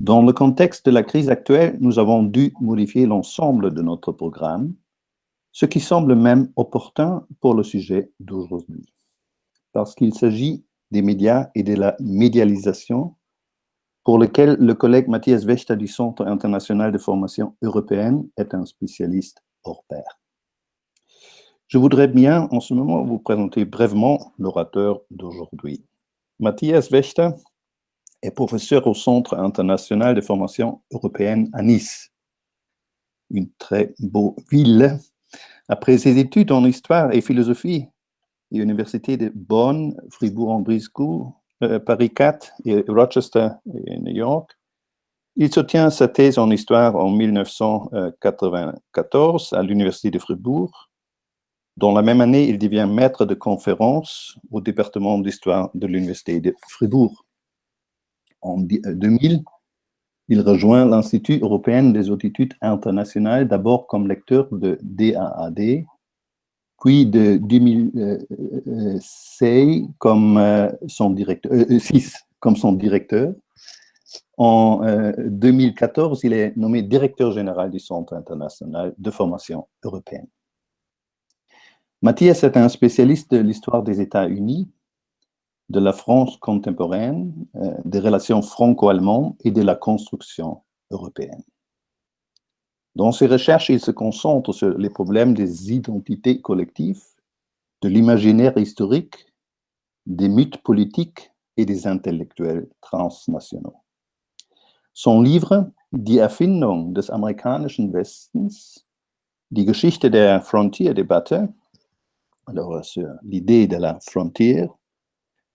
Dans le contexte de la crise actuelle, nous avons dû modifier l'ensemble de notre programme, ce qui semble même opportun pour le sujet d'aujourd'hui, parce qu'il s'agit des médias et de la médialisation pour lequel le collègue Mathias Vechta du Centre international de formation européenne est un spécialiste hors pair. Je voudrais bien, en ce moment, vous présenter brièvement l'orateur d'aujourd'hui. Matthias Wächter est professeur au Centre international de formation européenne à Nice, une très beau ville. Après ses études en histoire et philosophie à l'université de Bonn, Fribourg-en-Brisgau, euh, Paris 4 et Rochester et New York, il soutient sa thèse en histoire en 1994 à l'université de Fribourg dans la même année, il devient maître de conférence au département d'histoire de l'Université de Fribourg. En 2000, euh, il rejoint l'Institut européen des études internationales, d'abord comme lecteur de DAAD, puis de 2006 comme euh, euh, comme son directeur. En 2014, il est nommé directeur général du Centre international de formation européenne. Mathias est un spécialiste de l'histoire des États-Unis, de la France contemporaine, euh, des relations franco-allemandes et de la construction européenne. Dans ses recherches, il se concentre sur les problèmes des identités collectives, de l'imaginaire historique, des mythes politiques et des intellectuels transnationaux. Son livre Die Erfindung des amerikanischen Westens, die Geschichte der Frontierdebatte, alors, euh, c'est l'idée de la frontière,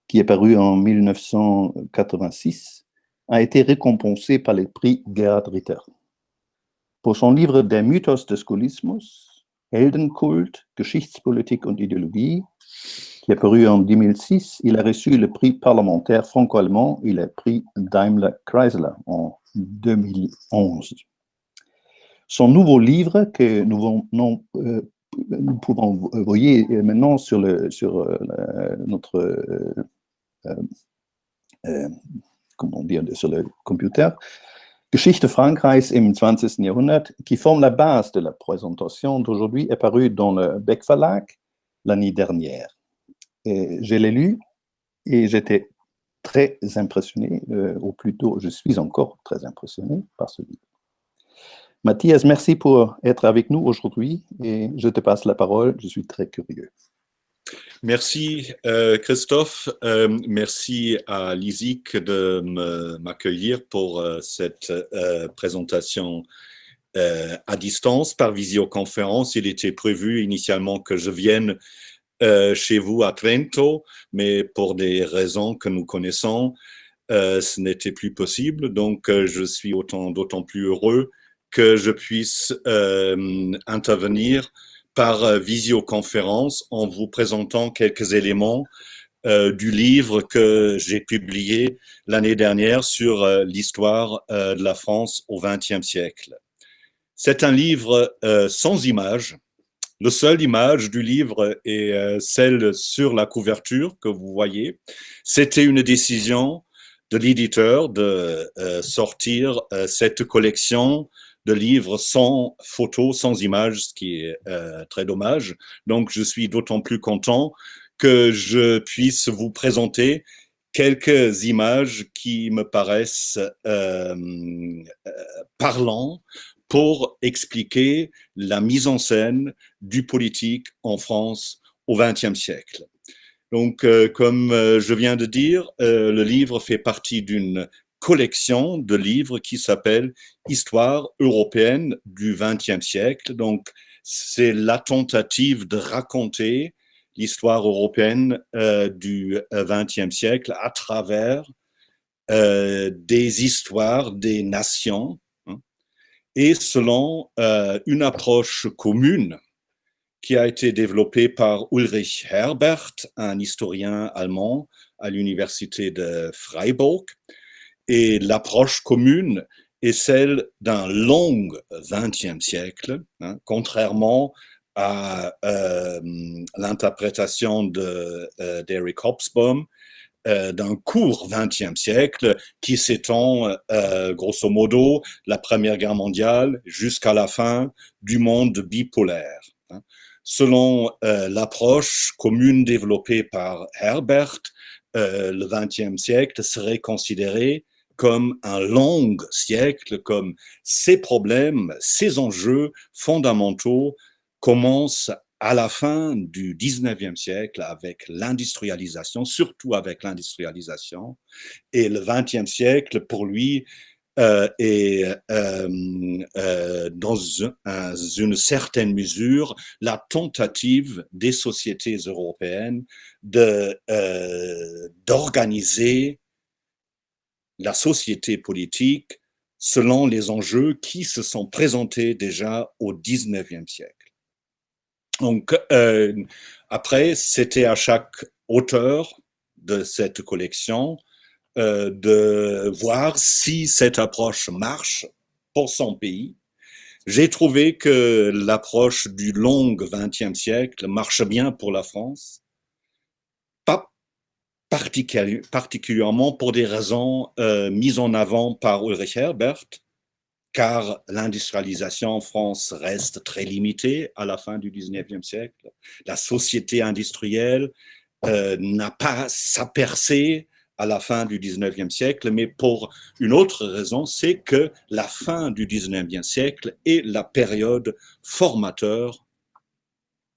qui est paru en 1986, a été récompensé par le prix Gerhard Ritter. Pour son livre Der Mythos des Skolismus, Heldenkult, Geschichtspolitik und Ideologie, qui est paru en 2006, il a reçu le prix parlementaire franco-allemand et le prix Daimler-Chrysler en 2011. Son nouveau livre, que nous euh, pouvons, voyez maintenant sur, euh, notre, euh, comment dire, sur le computer, Geschichte Frankreichs im 20. Jahrhundert, qui forme la base de la présentation d'aujourd'hui, est paru dans le Beck Verlag l'année dernière. Je l'ai lu et j'étais très impressionné, ou plutôt je suis encore très impressionné par ce livre. Mathias, merci pour être avec nous aujourd'hui et je te passe la parole, je suis très curieux. Merci euh, Christophe, euh, merci à l'ISIC de m'accueillir pour euh, cette présentation à distance par visioconférence. Il était prévu initialement que je vienne chez vous à Trento, mais pour des raisons que nous connaissons, ce n'était plus possible. Donc je suis d'autant plus heureux que je puisse intervenir par euh, visioconférence en vous présentant quelques éléments euh, du livre que j'ai publié l'année dernière sur l'histoire de la France au XXe siècle. C'est un livre sans images. Le seul image du livre est celle sur la couverture que vous voyez. C'était une décision de l'éditeur de sortir cette collection de livres sans photos, sans images, ce qui est euh, très dommage. Donc, je suis d'autant plus content que je puisse vous présenter quelques images qui me paraissent euh, euh pour expliquer la mise en scène du politique en France au XXe siècle. Donc, euh, comme euh, je viens de dire, le livre fait partie d'une collection de livres qui s'appelle Histoire européenne du XXe siècle. Donc, c'est la tentative de raconter l'histoire européenne euh, du XXe siècle à travers euh, des histoires des nations hein, et selon euh, une approche commune qui a été développée par Ulrich Herbert, un historien allemand à l'université de Freiburg, et l'approche commune est celle d'un long XXe siècle, hein, contrairement à euh, l'interprétation d'Eric euh, Hobsbawm, d'un court XXe siècle qui s'étend grosso modo la Première Guerre mondiale jusqu'à la fin du monde bipolaire. Hein. Selon l'approche commune développée par Herbert, le XXe siècle serait considéré comme un long siècle, comme ces problèmes, ces enjeux fondamentaux commencent à la fin du 19e siècle avec l'industrialisation, surtout avec l'industrialisation, et le 20e siècle, pour lui, euh, est euh, euh, dans une certaine mesure la tentative des sociétés européennes d'organiser la société politique selon les enjeux qui se sont présentés déjà au 19e siècle. Donc, euh, après, c'était à chaque auteur de cette collection euh, de voir si cette approche marche pour son pays. J'ai trouvé que l'approche du long 20e siècle marche bien pour la France particulièrement pour des raisons euh, mises en avant par Ulrich Herbert, car l'industrialisation en France reste très limitée à la fin du 19e siècle. La société industrielle euh, n'a pas sa percée à la fin du 19e siècle, mais pour une autre raison, c'est que la fin du 19e siècle est la période formateur.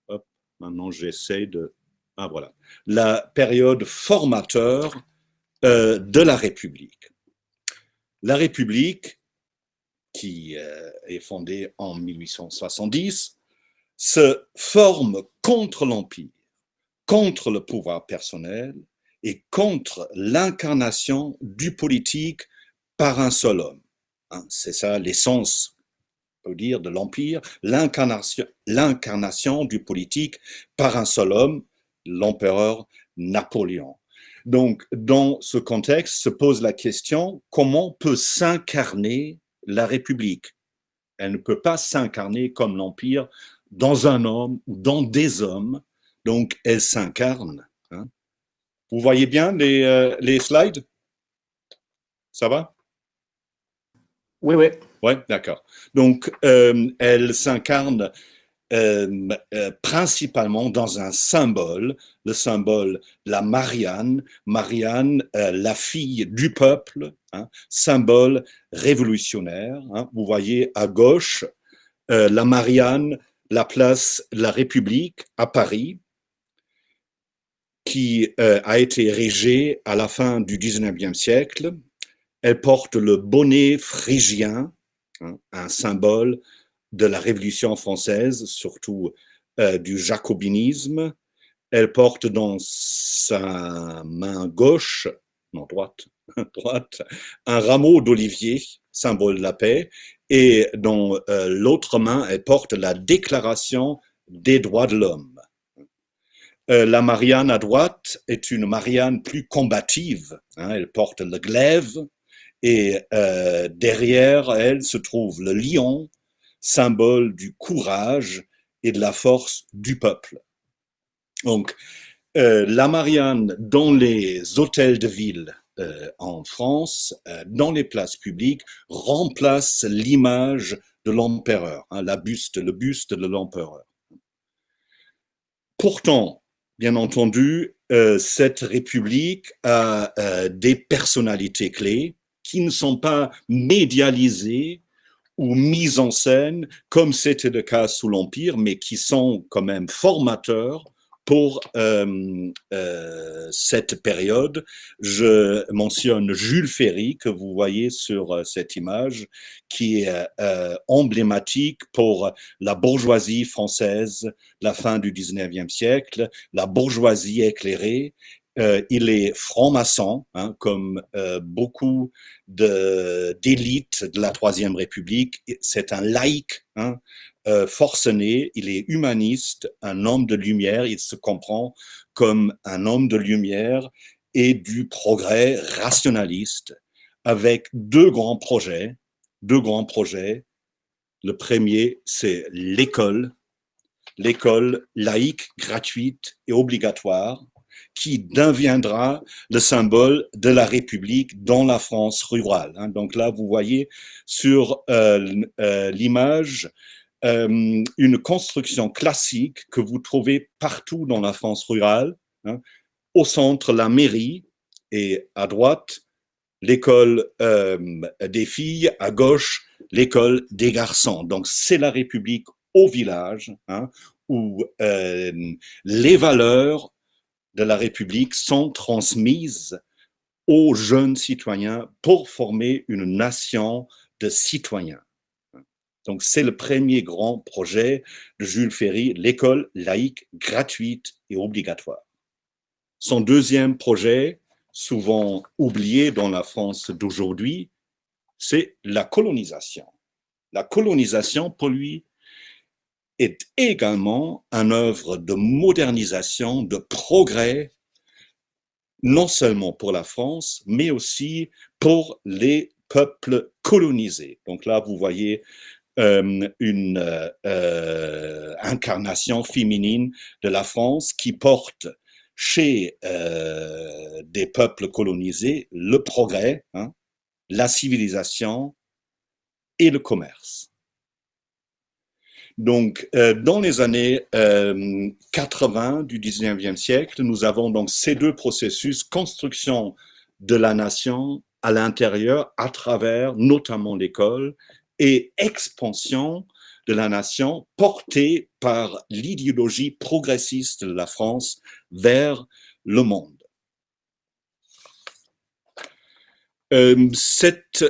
Hop, maintenant j'essaie de ah, voilà. La période formateur euh, de la République. La République, qui euh, est fondée en 1870, se forme contre l'Empire, contre le pouvoir personnel et contre l'incarnation du politique par un seul homme. Hein, c'est ça l'essence dire, de l'Empire, l'incarnation du politique par un seul homme, l'empereur Napoléon. Donc, dans ce contexte, se pose la question, comment peut s'incarner la République? Elle ne peut pas s'incarner comme l'Empire dans un homme ou dans des hommes, donc elle s'incarne. Hein. Vous voyez bien les, euh, les slides? Ça va? Oui, oui. Oui, d'accord. Donc, euh, elle s'incarne euh, euh, principalement dans un symbole, le symbole la Marianne, Marianne, euh, la fille du peuple, hein, symbole révolutionnaire. Hein. Vous voyez à gauche la Marianne, la place la République à Paris, qui a été érigée à la fin du 19e siècle. Elle porte le bonnet phrygien, hein, un symbole de la Révolution française, surtout euh, du jacobinisme. Elle porte dans sa main gauche, non droite, droite, un rameau d'olivier, symbole de la paix, et dans euh, l'autre main, elle porte la Déclaration des droits de l'homme. Euh, la Marianne à droite est une Marianne plus combative. Hein. elle porte le glaive et derrière elle se trouve le lion symbole du courage et de la force du peuple. Donc, euh, la Marianne dans les hôtels de ville euh, en France, euh, dans les places publiques, remplace l'image de l'empereur, hein, la buste, le buste de l'empereur. Pourtant, bien entendu, cette république a des personnalités clés qui ne sont pas médialisées ou mises en scène, comme c'était le cas sous l'Empire, mais qui sont quand même formateurs pour euh, euh, cette période. Je mentionne Jules Ferry, que vous voyez sur euh, cette image, qui est emblématique pour la bourgeoisie française, la fin du 19e siècle, la bourgeoisie éclairée, euh, il est franc-maçon, hein, comme euh, beaucoup d'élites de, la Troisième République. C'est un laïc hein, euh, forcené, il est humaniste, un homme de lumière, il se comprend comme un homme de lumière et du progrès rationaliste, avec deux grands projets. Deux grands projets. Le premier, c'est l'école, l'école laïque, gratuite et obligatoire qui deviendra le symbole de la République dans la France rurale. Hein. Donc là, vous voyez sur euh, euh, l'image euh, une construction classique que vous trouvez partout dans la France rurale. Hein. Au centre, la mairie, et à droite, l'école des filles, à gauche, l'école des garçons. Donc c'est la République au village, hein, où les valeurs de la République sont transmises aux jeunes citoyens pour former une nation de citoyens. Donc, c'est le premier grand projet de Jules Ferry, l'école laïque gratuite et obligatoire. Son deuxième projet, souvent oublié dans la France d'aujourd'hui, c'est la colonisation. La colonisation, pour lui, est également un œuvre de modernisation, de progrès, non seulement pour la France, mais aussi pour les peuples colonisés. Donc là, vous voyez euh, une euh, incarnation féminine de la France qui porte chez euh, des peuples colonisés le progrès, hein, la civilisation et le commerce. Donc, euh, dans les années 80 euh, du 19e siècle, nous avons donc ces deux processus, construction de la nation à l'intérieur, à travers notamment l'école, et expansion de la nation portée par l'idéologie progressiste de la France vers le monde. Euh, cette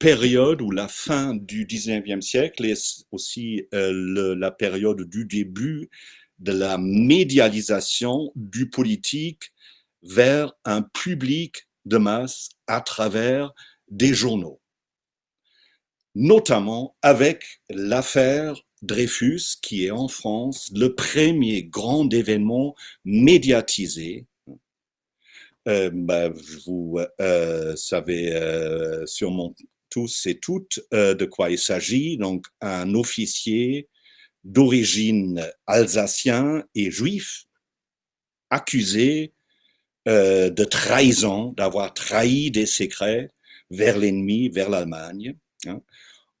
période ou la fin du 19e siècle est aussi euh, la période du début de la médialisation du politique vers un public de masse à travers des journaux. Notamment avec l'affaire Dreyfus, qui est en France le premier grand événement médiatisé. Euh, bah, vous euh, savez sûrement tous et toutes euh, de quoi il s'agit. Donc, un officier d'origine alsacien et juif accusé euh, de trahison, d'avoir trahi des secrets vers l'ennemi, vers l'Allemagne. Hein.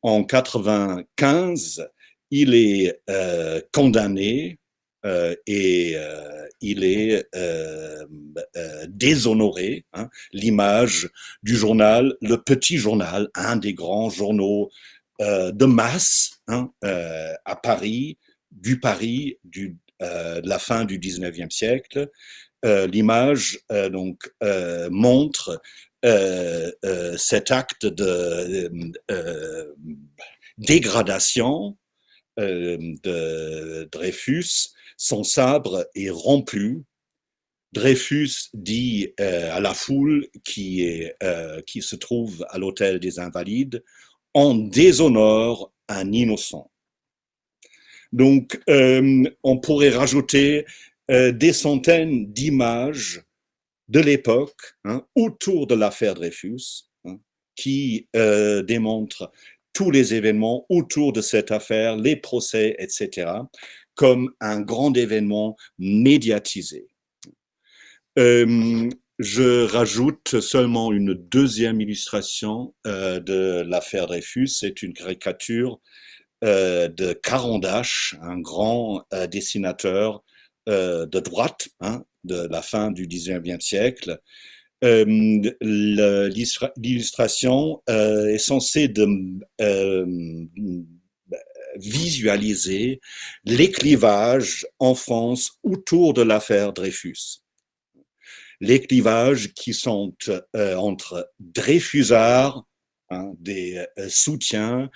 En 95, il est euh, condamné euh, et euh, il est euh, déshonoré. Hein, L'image du journal, le petit journal, un des grands journaux de masse hein, à Paris, du Paris de la fin du 19e siècle. L'image donc montre cet acte de dégradation de Dreyfus son sabre est rompu. Dreyfus dit euh, à la foule euh, qui se trouve à l'hôtel des Invalides, on déshonore un innocent. Donc, euh, on pourrait rajouter des centaines d'images de l'époque hein, autour de l'affaire Dreyfus hein, qui démontrent tous les événements autour de cette affaire, les procès, etc comme un grand événement médiatisé. Euh, je rajoute seulement une deuxième illustration euh, de l'affaire Dreyfus. C'est une caricature euh, de Carandache, un grand dessinateur de droite hein, de la fin du 19e siècle. L'illustration est censée de, visualiser les clivages en France autour de l'affaire Dreyfus. Les clivages qui sont euh, entre Dreyfusards, hein, des euh, soutiens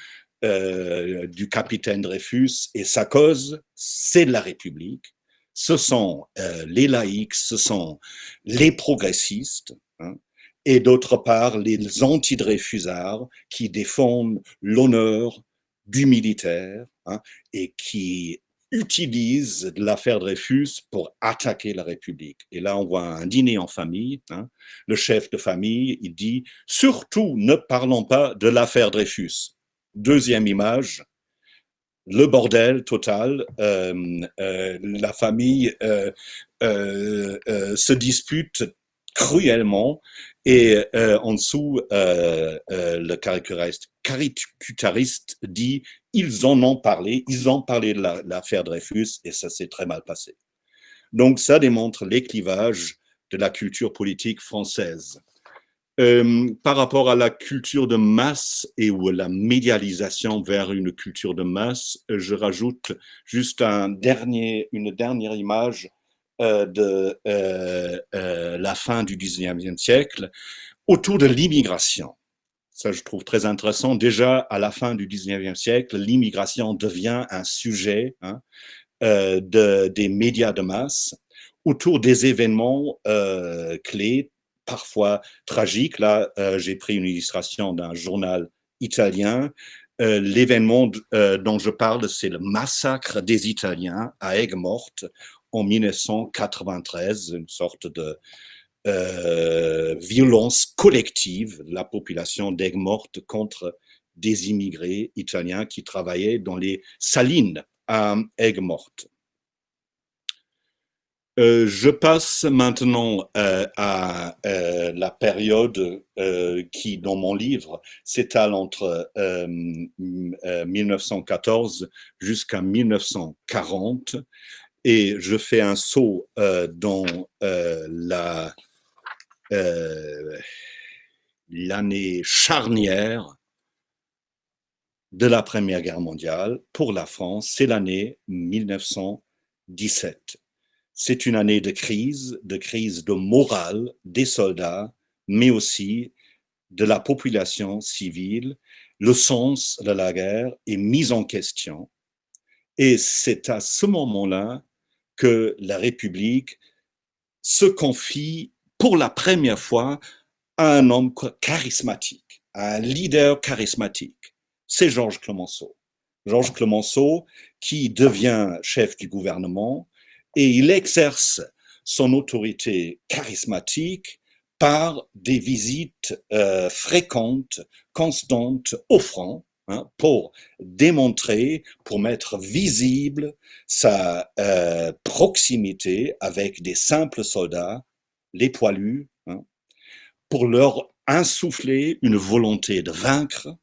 euh, du capitaine Dreyfus et sa cause, c'est la République. Ce sont les laïcs, ce sont les progressistes, hein, et d'autre part les anti-Dreyfusards qui défendent l'honneur, du militaire hein, et qui utilise l'affaire Dreyfus pour attaquer la République. Et là, on voit un dîner en famille. Hein. Le chef de famille, il dit « Surtout, ne parlons pas de l'affaire Dreyfus ». Deuxième image, le bordel total. la famille se dispute cruellement et en dessous, le caricaturiste dit ils en ont parlé, ils ont parlé de l'affaire Dreyfus et ça s'est très mal passé. Donc ça démontre les clivages de la culture politique française. Euh, par rapport à la culture de masse et ou la médialisation vers une culture de masse, je rajoute juste une dernière image euh, de euh, la fin du 19e siècle autour de l'immigration. Ça, je trouve très intéressant. Déjà, à la fin du 19e siècle, l'immigration devient un sujet hein, de, des médias de masse autour des événements clés parfois tragique. Là, euh, j'ai pris une illustration d'un journal italien. Euh, l'événement euh, dont je parle, c'est le massacre des Italiens à Aigues-Mortes en 1993, une sorte de violence collective de la population d'Aigues-Mortes contre des immigrés italiens qui travaillaient dans les salines à Aigues-Mortes. Euh, je passe maintenant euh, à euh, la période qui, dans mon livre, s'étale entre 1914 jusqu'à 1940 et je fais un saut dans la l'année charnière de la Première Guerre mondiale pour la France, c'est l'année 1917 c'est une année de crise, de crise de morale des soldats, mais aussi de la population civile. Le sens de la guerre est mis en question. Et c'est à ce moment-là que la République se confie pour la première fois à un homme charismatique, à un leader charismatique. C'est Georges Clemenceau. Georges Clemenceau qui devient chef du gouvernement, et il exerce son autorité charismatique par des visites euh, fréquentes, constantes au hein, pour démontrer, pour mettre visible sa euh, proximité avec des simples soldats, les poilus, hein, pour leur insuffler une volonté de vaincre,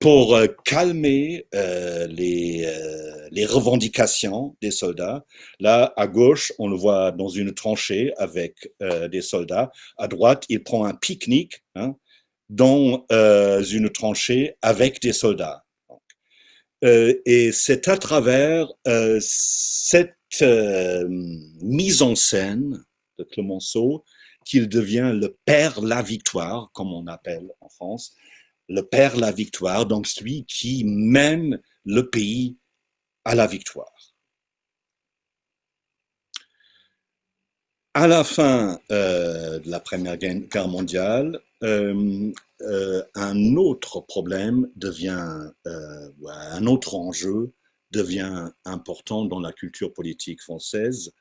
pour euh, calmer euh, les, euh, les, revendications des soldats. Là, à gauche, on le voit dans une tranchée avec des soldats. À droite, il prend un pique-nique hein, dans une tranchée avec des soldats. et c'est à travers cette mise en scène de Clemenceau qu'il devient le père la victoire, comme on appelle en France, le père la victoire, donc celui qui mène le pays à la victoire. À la fin euh, de la Première Guerre mondiale, euh, euh, un autre problème devient, un autre enjeu devient important dans la culture politique française.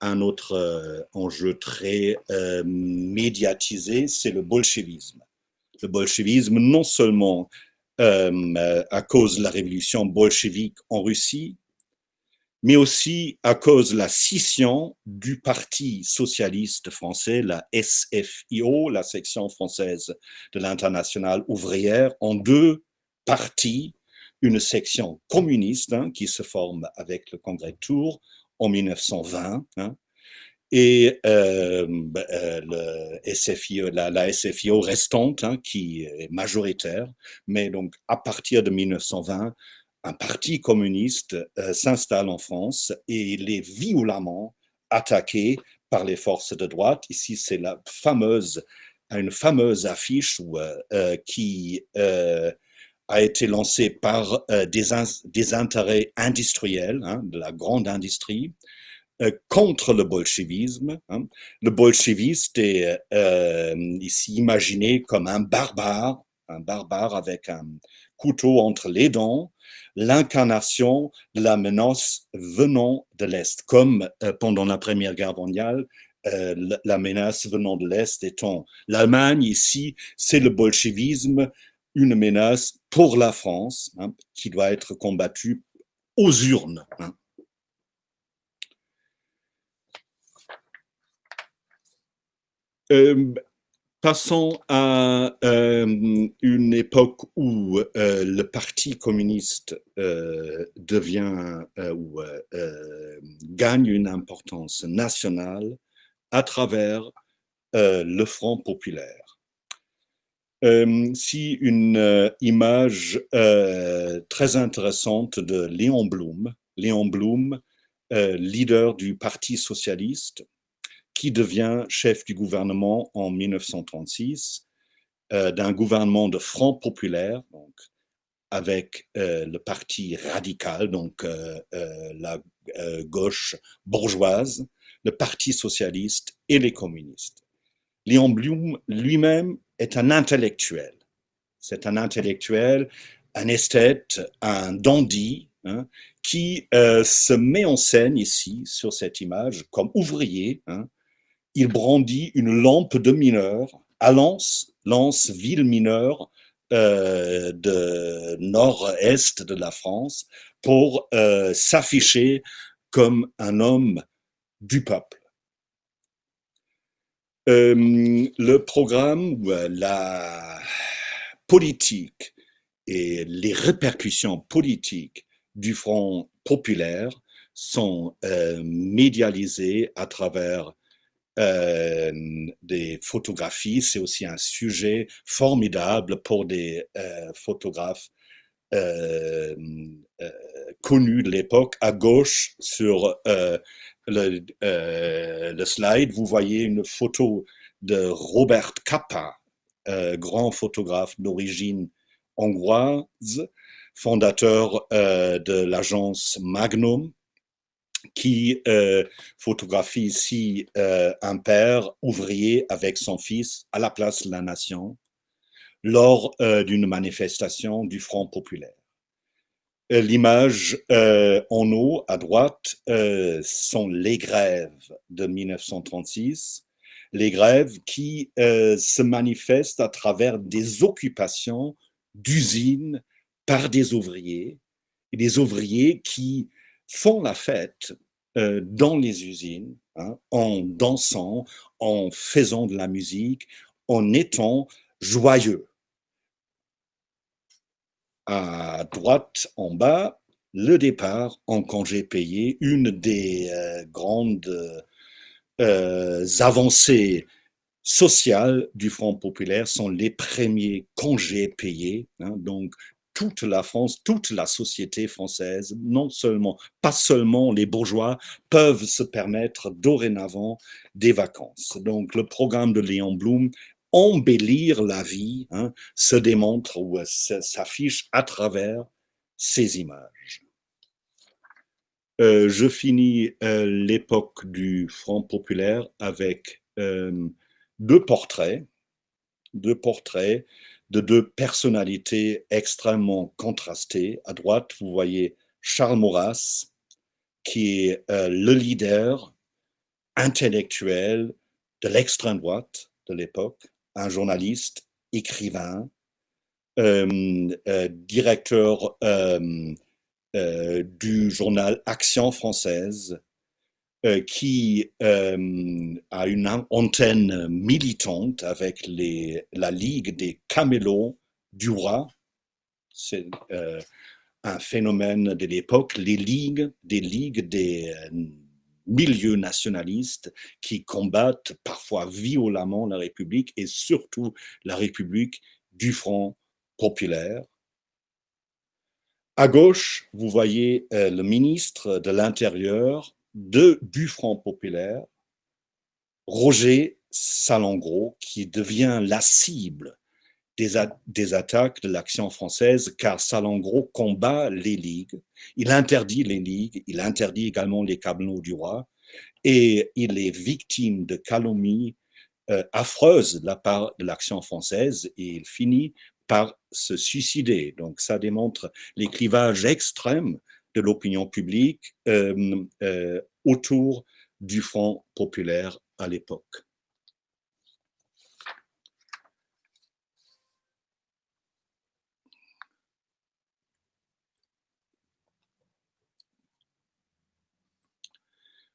Un autre enjeu très médiatisé, c'est le bolchevisme le bolchevisme, non seulement euh, à cause de la révolution bolchevique en Russie, mais aussi à cause de la scission du Parti socialiste français, la SFIO, la section française de l'internationale ouvrière, en deux partis, une section communiste hein, qui se forme avec le congrès de Tours en 1920, et euh, bah, euh, le SFIO, la, la, SFIO restante, hein, qui est majoritaire, mais donc à partir de 1920, un parti communiste euh, s'installe en France et il est violemment attaqué par les forces de droite. Ici, c'est la fameuse, une fameuse affiche où, euh, qui a été lancée par des, intérêts industriels, hein, de la grande industrie, euh, contre le bolchevisme. Hein. Le bolcheviste est euh, ici imaginé comme un barbare, un barbare avec un couteau entre les dents, l'incarnation de la menace venant de l'Est, comme euh, pendant la Première Guerre mondiale, la menace venant de l'Est étant l'Allemagne, ici, c'est le bolchevisme, une menace pour la France hein, qui doit être combattue aux urnes. Hein. Euh, passons à euh, une époque où euh, le Parti communiste devient ou gagne une importance nationale à travers le Front populaire. si une image très intéressante de Léon Blum, Léon Blum, leader du Parti socialiste, qui devient chef du gouvernement en 1936, euh, d'un gouvernement de front populaire, donc avec euh, le parti radical, donc euh, la gauche bourgeoise, le parti socialiste et les communistes. Léon Blum lui-même est un intellectuel. C'est un intellectuel, un esthète, un dandy, hein, qui se met en scène ici, sur cette image, comme ouvrier, hein, il brandit une lampe de mineur à Lens, Lens, ville mineure euh, de nord-est de la France, pour euh, s'afficher comme un homme du peuple. Euh, le programme, la politique et les répercussions politiques du Front populaire sont médialisées à travers euh, des photographies. C'est aussi un sujet formidable pour des euh, photographes euh, connus de l'époque. À gauche, sur le, slide, vous voyez une photo de Robert Capa, grand photographe d'origine hongroise, fondateur de l'agence Magnum, qui euh, photographie ici euh, un père ouvrier avec son fils à la place de la nation lors euh, d'une manifestation du Front populaire. L'image en haut à droite sont les grèves de 1936, les grèves qui se manifestent à travers des occupations d'usines par des ouvriers, et des ouvriers qui font la fête euh, dans les usines, hein, en dansant, en faisant de la musique, en étant joyeux. À droite, en bas, le départ en congé payé, une des euh, grandes euh, avancées sociales du Front populaire sont les premiers congés payés. Hein, donc, toute la France, toute la société française, non seulement, pas seulement les bourgeois, peuvent se permettre dorénavant des vacances. Donc le programme de Léon Blum, embellir la vie, hein, se démontre ou s'affiche à travers ces images. Euh, je finis euh, l'époque du Front populaire avec euh, deux portraits, deux portraits de deux personnalités extrêmement contrastées. À droite, vous voyez Charles Maurras, qui est euh, le leader intellectuel de l'extrême droite de l'époque, un journaliste, écrivain, euh, euh, directeur du journal Action française, qui euh, a une antenne militante avec la Ligue des camélots du roi. C'est euh, un phénomène de l'époque, les ligues, des ligues des milieux nationalistes qui combattent parfois violemment la République et surtout la République du Front populaire. À gauche, vous voyez le ministre de l'Intérieur de, du Front populaire, Roger Salengro, qui devient la cible des, attaques de l'action française, car Salengro combat les ligues, il interdit les ligues, il interdit également les cabinets du roi, et il est victime de calomnies euh, affreuses de la part de l'action française, et il finit par se suicider. Donc ça démontre les clivages extrêmes de l'opinion publique euh, euh, autour du Front populaire à l'époque.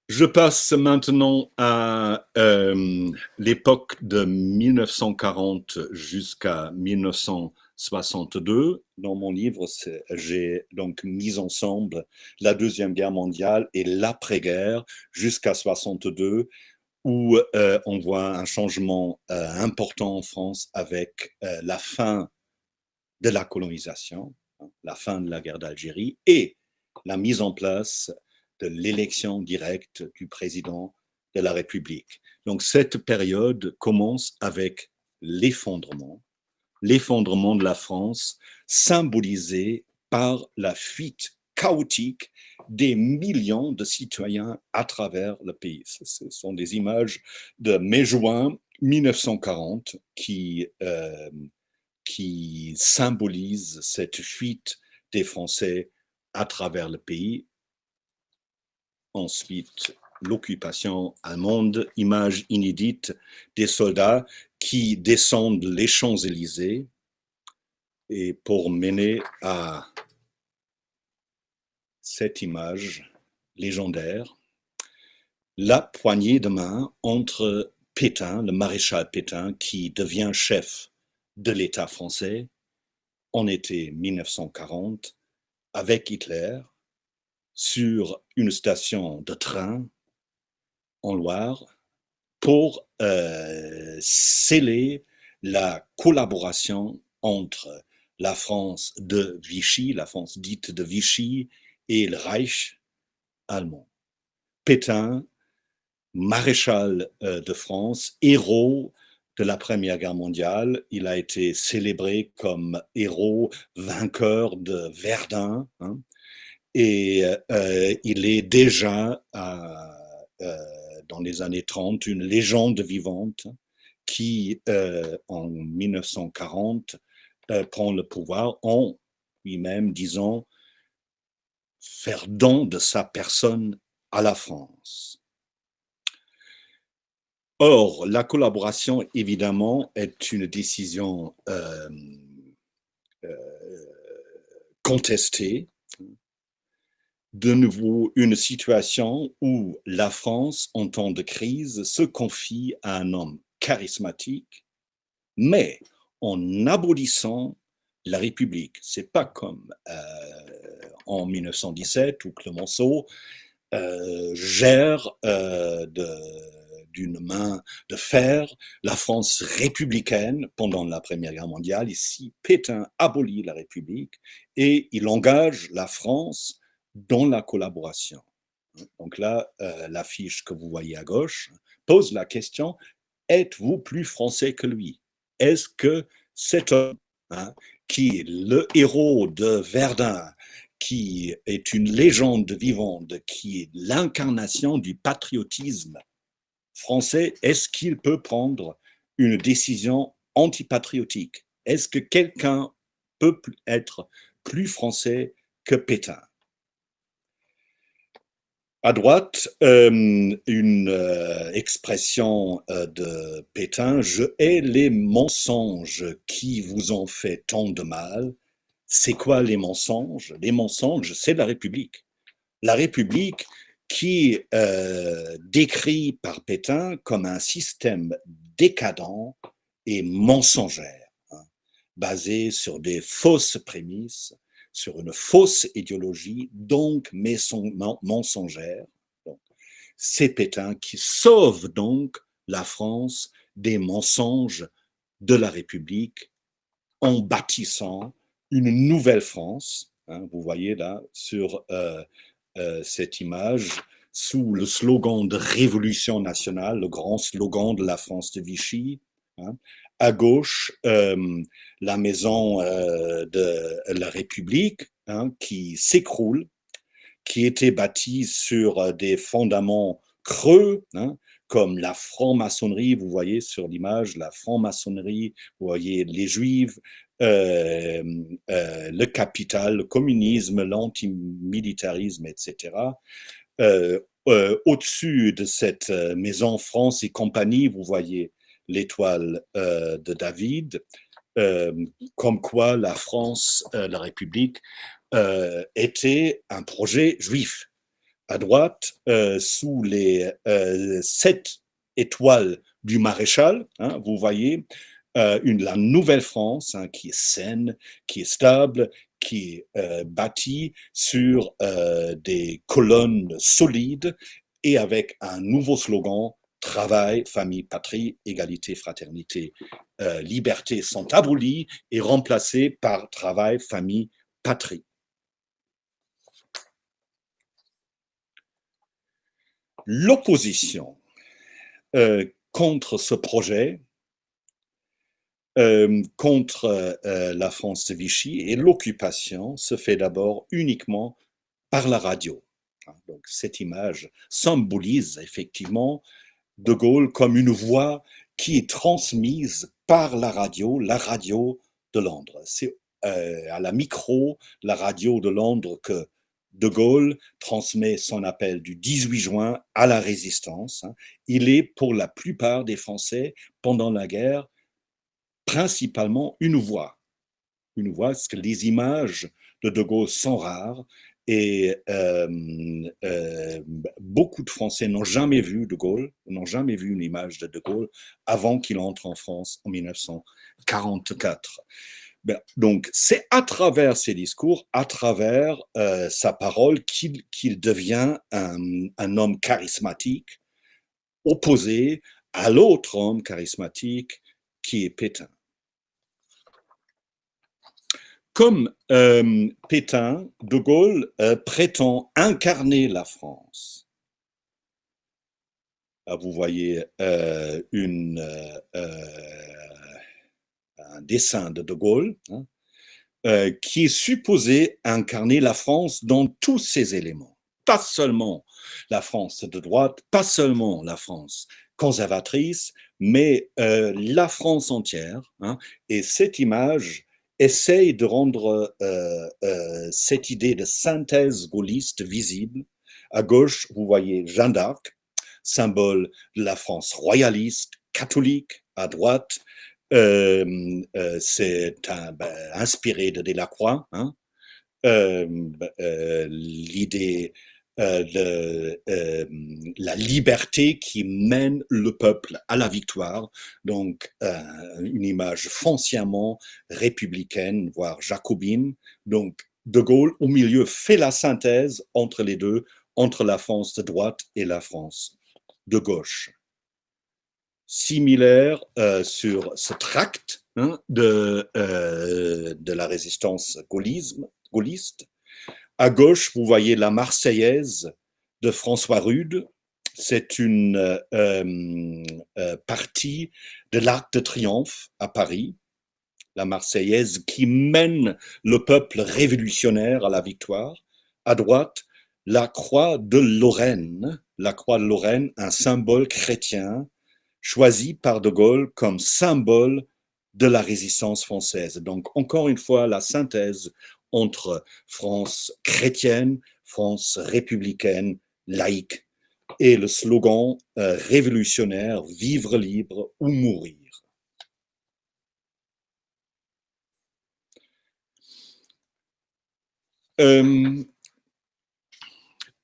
Je passe maintenant à euh, l'époque de 1940 jusqu'à 1940. 1962. Dans mon livre, j'ai donc mis ensemble la Deuxième Guerre mondiale et l'après-guerre jusqu'à 62, où euh, on voit un changement euh, important en France avec la fin de la colonisation, hein, la fin de la guerre d'Algérie et la mise en place de l'élection directe du président de la République. Donc cette période commence avec l'effondrement, l'effondrement de la France, symbolisé par la fuite chaotique des millions de citoyens à travers le pays. Ce sont des images de mai-juin 1940 qui, euh, qui symbolisent cette fuite des Français à travers le pays Ensuite, l'occupation allemande, image inédite des soldats qui descendent les Champs-Élysées et pour mener à cette image légendaire, la poignée de main entre Pétain, le maréchal Pétain, qui devient chef de l'État français en été 1940, avec Hitler, sur une station de train en Loire pour euh, sceller la collaboration entre la France de Vichy, la France dite de Vichy, et le Reich allemand. Pétain, maréchal euh, de France, héros de la Première Guerre mondiale, il a été célébré comme héros vainqueur de Verdun. Hein, et euh, il est déjà, euh, dans les années 30, une légende vivante qui, euh, en 1940, prend le pouvoir en lui-même disant faire don de sa personne à la France. Or, la collaboration, évidemment, est une décision contestée de nouveau une situation où la France, en temps de crise, se confie à un homme charismatique, mais en abolissant la République. C'est pas comme euh, en 1917 où Clemenceau euh, gère euh, d'une main de fer la France républicaine pendant la Première Guerre mondiale. Ici, Pétain abolit la République et il engage la France dans la collaboration. Donc là, euh, l'affiche que vous voyez à gauche pose la question, êtes-vous plus français que lui? Est-ce que cet homme, hein, qui est le héros de Verdun, qui est une légende vivante, qui est l'incarnation du patriotisme français, est-ce qu'il peut prendre une décision antipatriotique? Est-ce que quelqu'un peut être plus français que Pétain? À droite, euh, une euh, expression euh, de Pétain, je hais les mensonges qui vous ont fait tant de mal. C'est quoi les mensonges? Les mensonges, c'est la République. La République qui décrit par Pétain comme un système décadent et mensongère, hein, basé sur des fausses prémices, sur une fausse idéologie, donc mensongère. C'est Pétain qui sauve donc la France des mensonges de la République en bâtissant une nouvelle France. Hein, vous voyez là sur euh, euh, cette image, sous le slogan de Révolution nationale, le grand slogan de la France de Vichy, hein, à gauche, euh, la maison euh, de la République hein, qui s'écroule, qui était bâtie sur euh, des fondements creux, hein, comme la franc-maçonnerie, vous voyez sur l'image, la franc-maçonnerie, vous voyez les juifs, le capital, le communisme, l'antimilitarisme, etc. Au-dessus de cette maison France et compagnie, vous voyez l'étoile euh, de David, euh, comme quoi la France, euh, la République, était un projet juif. À droite, sous les sept étoiles du maréchal, hein, vous voyez, la Nouvelle-France hein, qui est saine, qui est stable, qui est euh, bâti sur des colonnes solides et avec un nouveau slogan travail, famille, patrie, égalité, fraternité, euh, liberté sont abolies et remplacées par travail, famille, patrie. L'opposition contre ce projet euh, contre euh, la France de Vichy et l'occupation se fait d'abord uniquement par la radio. Hein, donc cette image symbolise effectivement De Gaulle comme une voix qui est transmise par la radio, la radio de Londres. C'est euh, à la micro, la radio de Londres que De Gaulle transmet son appel du 18 juin à la résistance. Hein. Il est pour la plupart des Français pendant la guerre principalement une voix. Une voix, parce que les images de De Gaulle sont rares et beaucoup de Français n'ont jamais vu De Gaulle, n'ont jamais vu une image de De Gaulle avant qu'il entre en France en 1944. Ben, donc, c'est à travers ses discours, à travers euh, sa parole, qu'il devient un, homme charismatique, opposé à l'autre homme charismatique qui est Pétain. Comme euh, Pétain, De Gaulle euh, prétend incarner la France. Ah, vous voyez euh, une, un dessin de De Gaulle hein, qui est supposé incarner la France dans tous ses éléments. Pas seulement la France de droite, pas seulement la France conservatrice, mais la France entière. Hein. et cette image essaye de rendre euh, euh, cette idée de synthèse gaulliste visible. À gauche, vous voyez Jeanne d'Arc, symbole de la France royaliste, catholique. À droite, euh, c'est ben, inspiré de Delacroix. Hein. L'idée euh, euh, la liberté qui mène le peuple à la victoire. Donc, euh, une image foncièrement républicaine, voire jacobine. Donc, De Gaulle, au milieu, fait la synthèse entre les deux, entre la France de droite et la France de gauche. Similaire sur ce tract hein, de, de la résistance gaullisme, gaulliste, à gauche, vous voyez la Marseillaise de François Rude. C'est une euh, euh, partie de l'Arc de Triomphe à Paris, la Marseillaise qui mène le peuple révolutionnaire à la victoire. À droite, la croix de Lorraine, la croix de Lorraine, un symbole chrétien choisi par De Gaulle comme symbole de la résistance française. Donc, encore une fois, la synthèse entre France chrétienne, France républicaine, laïque, et le slogan euh, révolutionnaire « Vivre libre ou mourir ». Euh,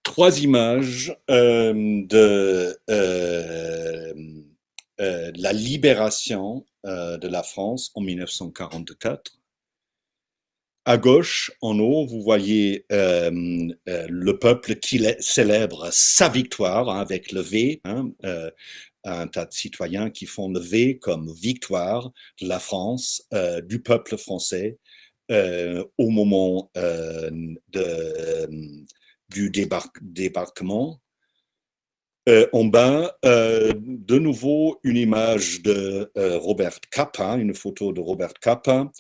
trois images euh, de la libération de la France en 1944 à gauche, en haut, vous voyez euh, euh, le peuple qui célèbre sa victoire hein, avec le V, hein, euh, un tas de citoyens qui font le V comme victoire de la France, du peuple français, au moment du débarquement. en bas, de nouveau, une image de Robert Capa, une photo de Robert Capa,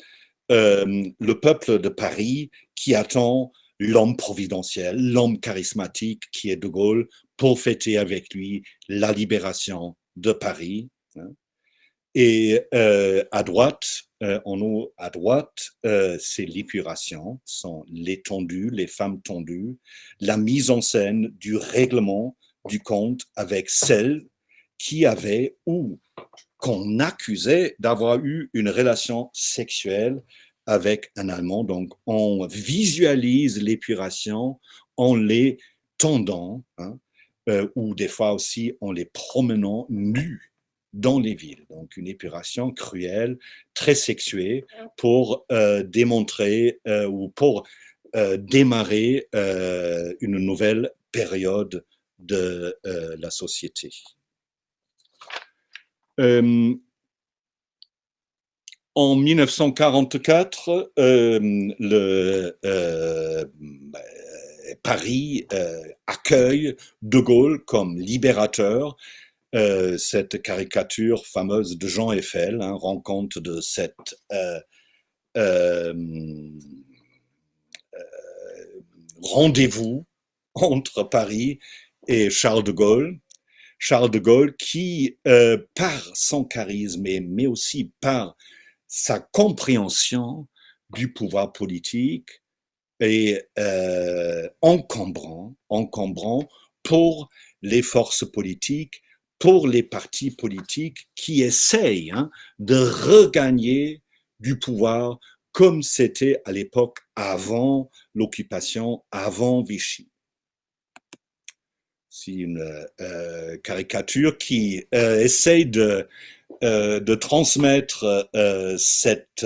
euh, le peuple de Paris qui attend l'homme providentiel, l'homme charismatique qui est De Gaulle pour fêter avec lui la libération de Paris. Hein. Et euh, à droite, euh, en haut à droite, c'est l'épuration, sont les tondus, les femmes tondues, la mise en scène du règlement du compte avec celles qui avaient ou qu'on accusait d'avoir eu une relation sexuelle avec un Allemand. Donc, on visualise l'épuration, on les attendant, hein, ou des fois aussi en les promenant nus dans les villes. Donc une épuration cruelle, très sexuée, pour démontrer ou pour démarrer une nouvelle période de la société. En 1944, euh, euh, Paris euh, accueille De Gaulle comme libérateur. cette caricature fameuse de Jean Eiffel hein, rend compte de cette rendez-vous entre Paris et Charles de Gaulle. Charles de Gaulle qui, par son charisme, mais aussi par sa compréhension du pouvoir politique est euh, encombrant, encombrant pour les forces politiques, pour les partis politiques qui essayent hein, de regagner du pouvoir comme c'était à l'époque avant l'occupation, avant Vichy. Une euh, caricature qui euh, essaye de euh, transmettre cette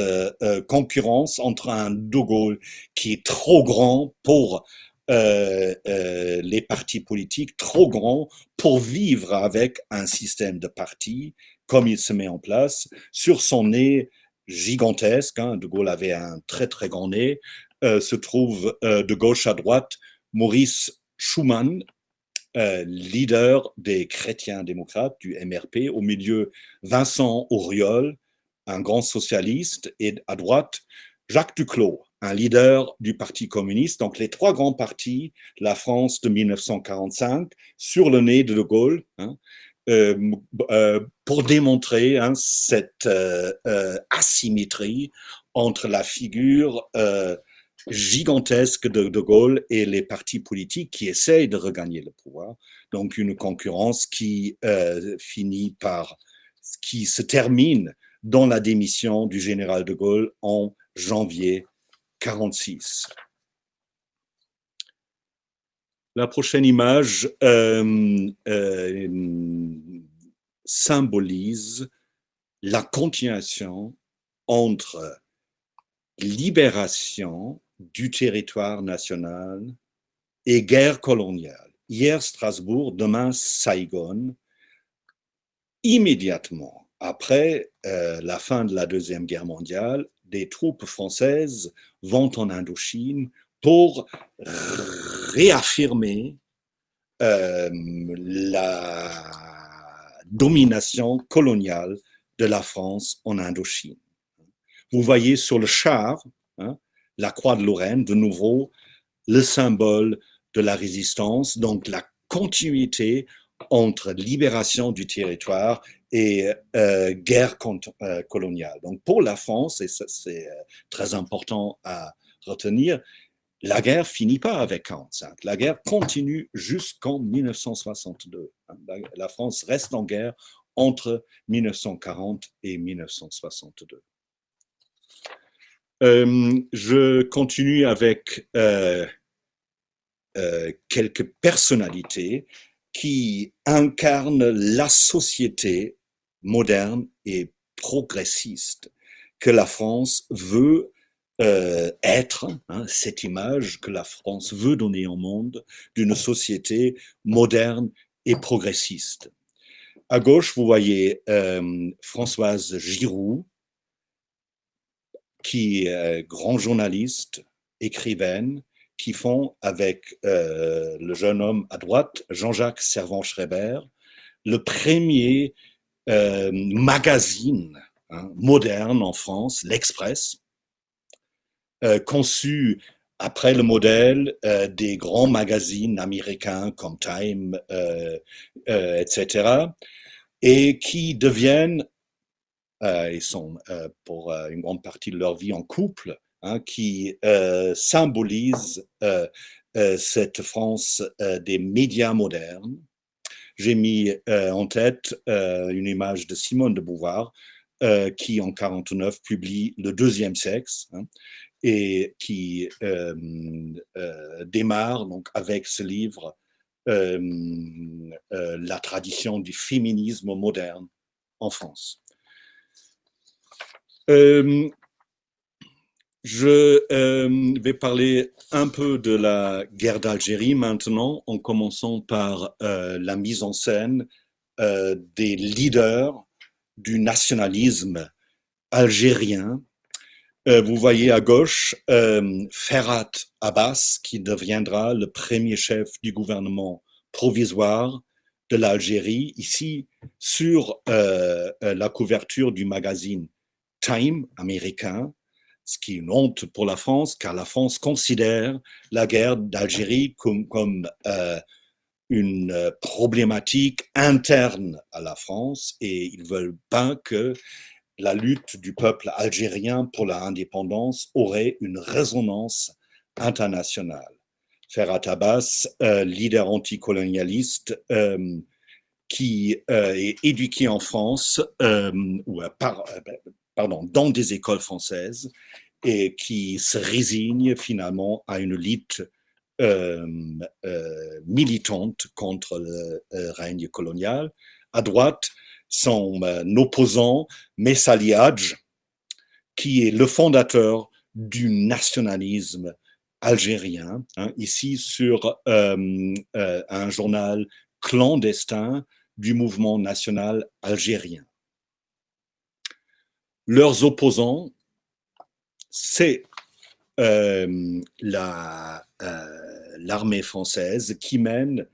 concurrence entre un De Gaulle qui est trop grand pour les partis politiques, trop grand pour vivre avec un système de partis comme il se met en place, sur son nez gigantesque, hein, De Gaulle avait un très très grand nez, se trouve de gauche à droite Maurice Schumann, euh, leader des chrétiens démocrates, du MRP, au milieu Vincent Auriol, un grand socialiste, et à droite Jacques Duclos, un leader du Parti communiste. Donc les trois grands partis, la France de 1945, sur le nez de De Gaulle, hein, euh, euh, pour démontrer hein, cette asymétrie entre la figure gigantesque de De Gaulle et les partis politiques qui essayent de regagner le pouvoir. Donc une concurrence qui euh, finit par, qui se termine dans la démission du général de Gaulle en janvier 46. La prochaine image euh, euh, symbolise la continuation entre libération du territoire national et guerre coloniale. Hier Strasbourg, demain Saigon. Immédiatement après euh, la fin de la Deuxième Guerre mondiale, des troupes françaises vont en Indochine pour réaffirmer euh, la domination coloniale de la France en Indochine. Vous voyez sur le char, la croix de Lorraine, de nouveau, le symbole de la résistance, donc la continuité entre libération du territoire et euh, guerre euh, coloniale. Donc pour la France, et c'est euh, très important à retenir, la guerre finit pas avec 45. La guerre continue jusqu'en 1962. La France reste en guerre entre 1940 et 1962. Euh, je continue avec euh, euh, quelques personnalités qui incarnent la société moderne et progressiste que la France veut être, hein, cette image que la France veut donner au monde d'une société moderne et progressiste. À gauche, vous voyez Françoise Giroud, qui est grand journaliste, écrivaine, qui font avec euh, le jeune homme à droite, Jean-Jacques Servan-Schreiber, le premier euh, magazine hein, moderne en France, l'Express, euh, conçu après le modèle des grands magazines américains comme Time, etc., et qui deviennent ils sont euh, pour euh, une grande partie de leur vie en couple, hein, qui symbolise cette France des médias modernes. J'ai mis en tête une image de Simone de Beauvoir, qui en 49 publie Le deuxième sexe, hein, et qui démarre donc avec ce livre la tradition du féminisme moderne en France. Je vais parler un peu de la guerre d'Algérie maintenant, en commençant par la mise en scène des leaders du nationalisme algérien. Euh, vous voyez à gauche euh, Ferhat Abbas, qui deviendra le premier chef du gouvernement provisoire de l'Algérie, ici sur euh, la couverture du magazine Time américain, ce qui est une honte pour la France, car la France considère la guerre d'Algérie comme, comme une problématique interne à la France et ils veulent pas que la lutte du peuple algérien pour l'indépendance aurait une résonance internationale. Ferhat Abbas, euh, leader anticolonialiste, euh, qui euh, est éduqué en France, ou pardon, dans des écoles françaises, et qui se résigne finalement à une lutte militante contre le règne colonial. À droite, son euh, opposant Messali Hadj, qui est le fondateur du nationalisme algérien, hein, ici sur euh, euh, un journal clandestin du mouvement national algérien. Leurs opposants, c'est l'armée française qui mène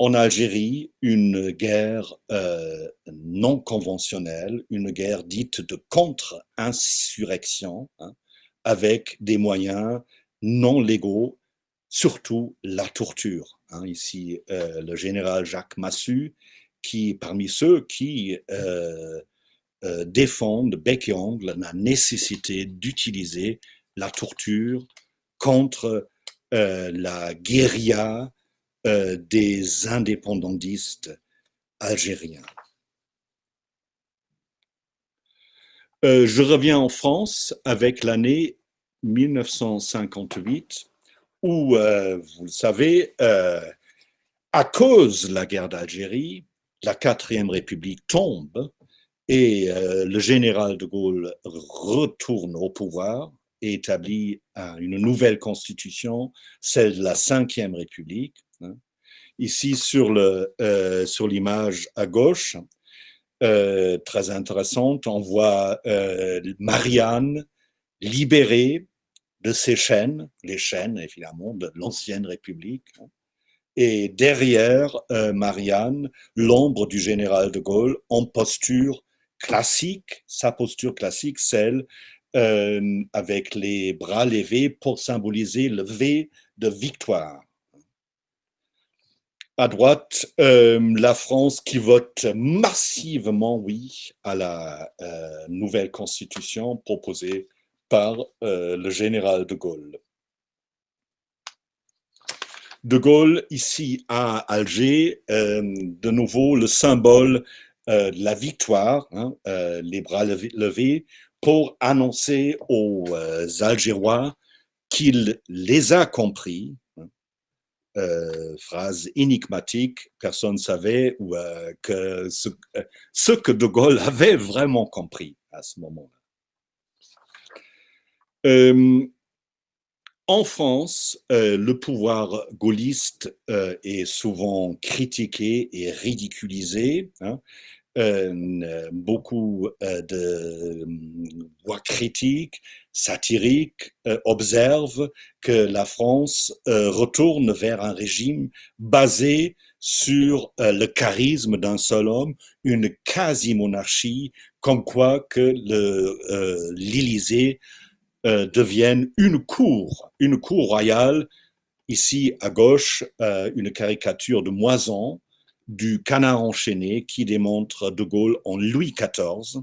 en Algérie une guerre euh, non conventionnelle, une guerre dite de contre-insurrection, hein, avec des moyens non légaux, surtout la torture. Hein. Ici, euh, le général Jacques Massu, qui parmi ceux qui euh, défendent bec et ongle la nécessité d'utiliser la torture contre la guérilla euh, des indépendantistes algériens. Euh, je reviens en France avec l'année 1958 où, euh, vous le savez, à cause de la guerre d'Algérie, la quatrième république tombe et le général de Gaulle retourne au pouvoir et établit une nouvelle constitution, celle de la cinquième république, Hein. Ici, sur euh, l'image sur à gauche, euh, très intéressante, on voit euh, Marianne libérée de ses chaînes, les chaînes évidemment de l'ancienne République, hein. et derrière Marianne, l'ombre du général de Gaulle en posture classique, sa posture classique, celle avec les bras levés pour symboliser le V de victoire à droite, euh, la France qui vote massivement oui à la euh, nouvelle constitution proposée par euh, le général de Gaulle. De Gaulle, ici à Alger, de nouveau le symbole de la victoire, hein, les bras levés, pour annoncer aux Algérois qu'il les a compris, euh, phrase énigmatique, personne ne savait euh, euh, ce, que De Gaulle avait vraiment compris à ce moment-là. En France, le pouvoir gaulliste est souvent critiqué et ridiculisé. Hein. beaucoup de voix critiques satirique euh, observe que la France euh, retourne vers un régime basé sur euh, le charisme d'un seul homme, une quasi-monarchie, comme quoi que l'Élysée devienne une cour, une cour royale. Ici, à gauche, une caricature de Moison du canard enchaîné qui démontre De Gaulle en Louis XIV.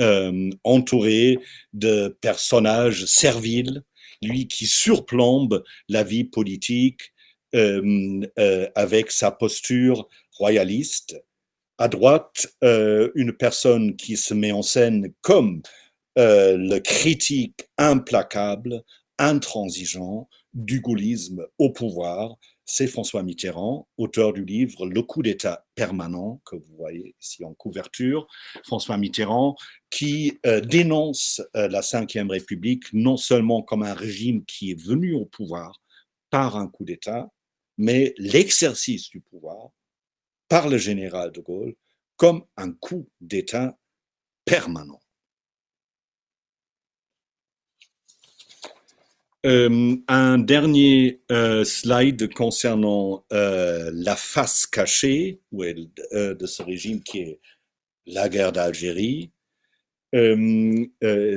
Euh, entouré de personnages serviles, lui qui surplombe la vie politique euh, euh, avec sa posture royaliste. À droite, une personne qui se met en scène comme le critique implacable, intransigeant du gaullisme au pouvoir, c'est François Mitterrand, auteur du livre Le coup d'État permanent, que vous voyez ici en couverture. François Mitterrand qui euh, dénonce euh, la Ve République non seulement comme un régime qui est venu au pouvoir par un coup d'État, mais l'exercice du pouvoir par le général de Gaulle comme un coup d'État permanent. Euh, un dernier euh, slide concernant euh, la face cachée de ce régime qui est la guerre d'Algérie.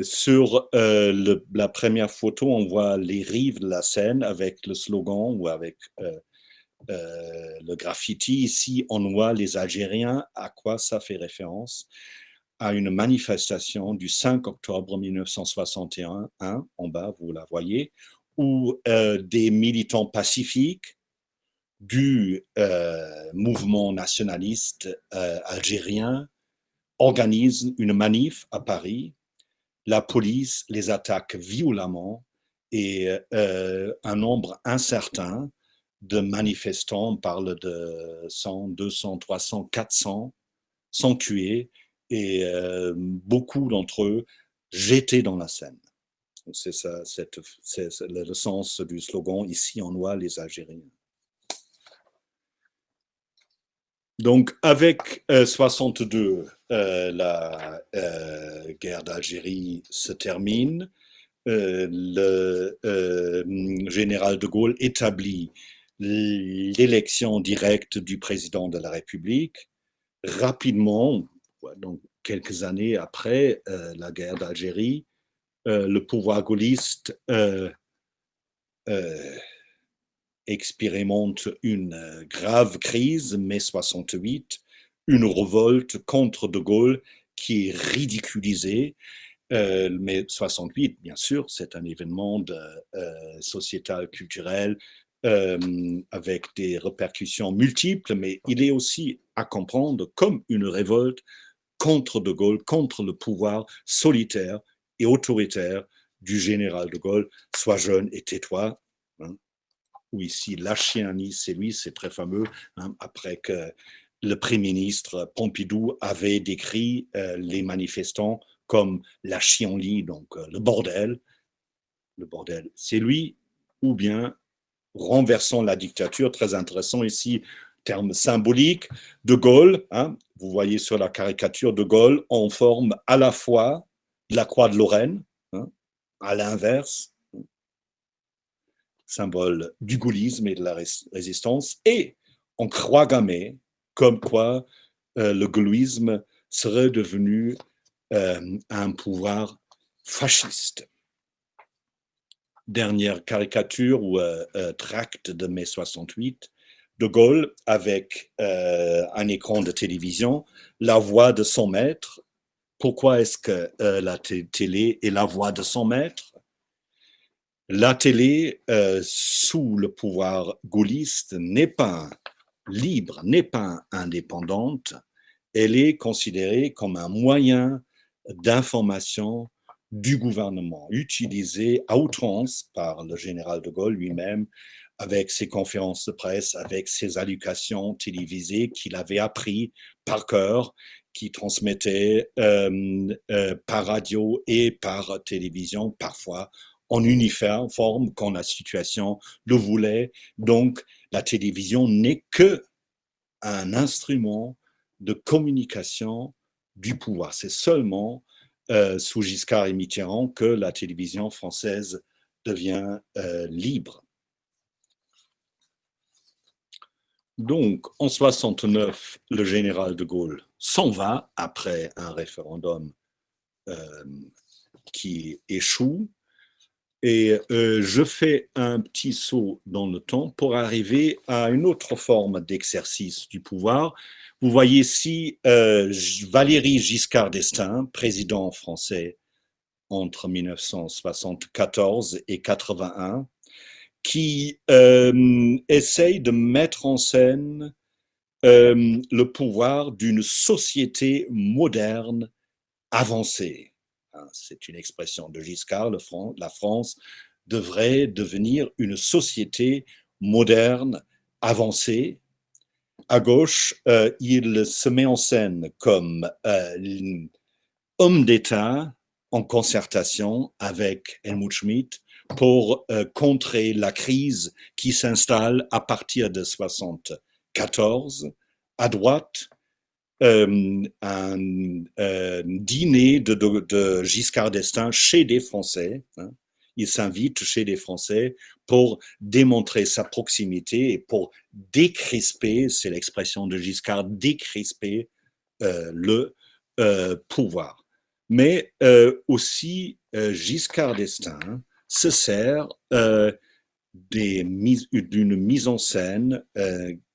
sur la première photo, on voit les rives de la Seine avec le slogan ou avec le graffiti. Ici, on voit les Algériens. À quoi ça fait référence? À une manifestation du 5 octobre 1961, en bas, vous la voyez, où euh, des militants pacifiques du euh, mouvement nationaliste euh, algérien organisent une manif à Paris. La police les attaque violemment et un nombre incertain de manifestants, on parle de 100, 200, 300, 400, sont tués et euh, beaucoup d'entre eux jetés dans la Seine. C'est ça, c'est le sens du slogan « Ici on voit les Algériens ». Donc, avec 62, euh, euh, la guerre d'Algérie se termine. le général de Gaulle établit l'élection directe du président de la République. Rapidement, donc quelques années après euh, la guerre d'Algérie, euh, le pouvoir gaulliste euh, expérimente une grave crise, mai 68, une révolte contre De Gaulle qui est ridiculisée. mai 68, bien sûr, c'est un événement sociétal, culturel, avec des répercussions multiples, mais il est aussi à comprendre comme une révolte contre De Gaulle, contre le pouvoir solitaire et autoritaire du général de Gaulle, soit jeune et tais-toi. Hein. Ou ici, la chienlit, c'est lui, c'est très fameux, hein, après que le Premier ministre Pompidou avait décrit euh, les manifestants comme la chienlit, donc euh, le bordel. Le bordel, c'est lui, ou bien renversant la dictature, très intéressant ici, terme symbolique, de Gaulle, hein, vous voyez sur la caricature de Gaulle en forme à la fois la croix de Lorraine, hein, à l'inverse, symbole du gaullisme et de la résistance, et en croix gammée, comme quoi euh, le gaullisme serait devenu euh, un pouvoir fasciste. Dernière caricature ou euh, tract de mai 68, de Gaulle avec euh, un écran de télévision, la voix de son maître. Pourquoi est-ce que euh, la télé est la voix de son maître? La télé, euh, sous le pouvoir gaulliste, n'est pas libre, n'est pas indépendante. Elle est considérée comme un moyen d'information du gouvernement, utilisé à outrance par le général de Gaulle lui-même avec ses conférences de presse, avec ses allocations télévisées qu'il avait appris par cœur, qui transmettait euh, euh, par radio et par télévision, parfois en uniforme quand la situation le voulait. Donc, la télévision n'est que un instrument de communication du pouvoir. C'est seulement euh, sous Giscard et Mitterrand que la télévision française devient libre. Donc, en 69, le général de Gaulle s'en va après un référendum euh, qui échoue. Et euh, je fais un petit saut dans le temps pour arriver à une autre forme d'exercice du pouvoir. Vous voyez ici euh, Valéry Giscard d'Estaing, président français entre 1974 et 81, qui euh, essaye de mettre en scène euh, le pouvoir d'une société moderne avancée. Hein, c'est une expression de Giscard, la France devrait devenir une société moderne avancé. À gauche, il se met en scène comme homme d'État en concertation avec Helmut Schmidt pour contrer la crise qui s'installe à partir de 74 à droite euh, un euh, dîner de, Giscard d'Estaing chez des Français. Hein. Il s'invite chez des Français pour démontrer sa proximité et pour décrisper, c'est l'expression de Giscard, décrisper euh, le pouvoir. Mais aussi, Giscard d'Estaing se sert d'une mise en scène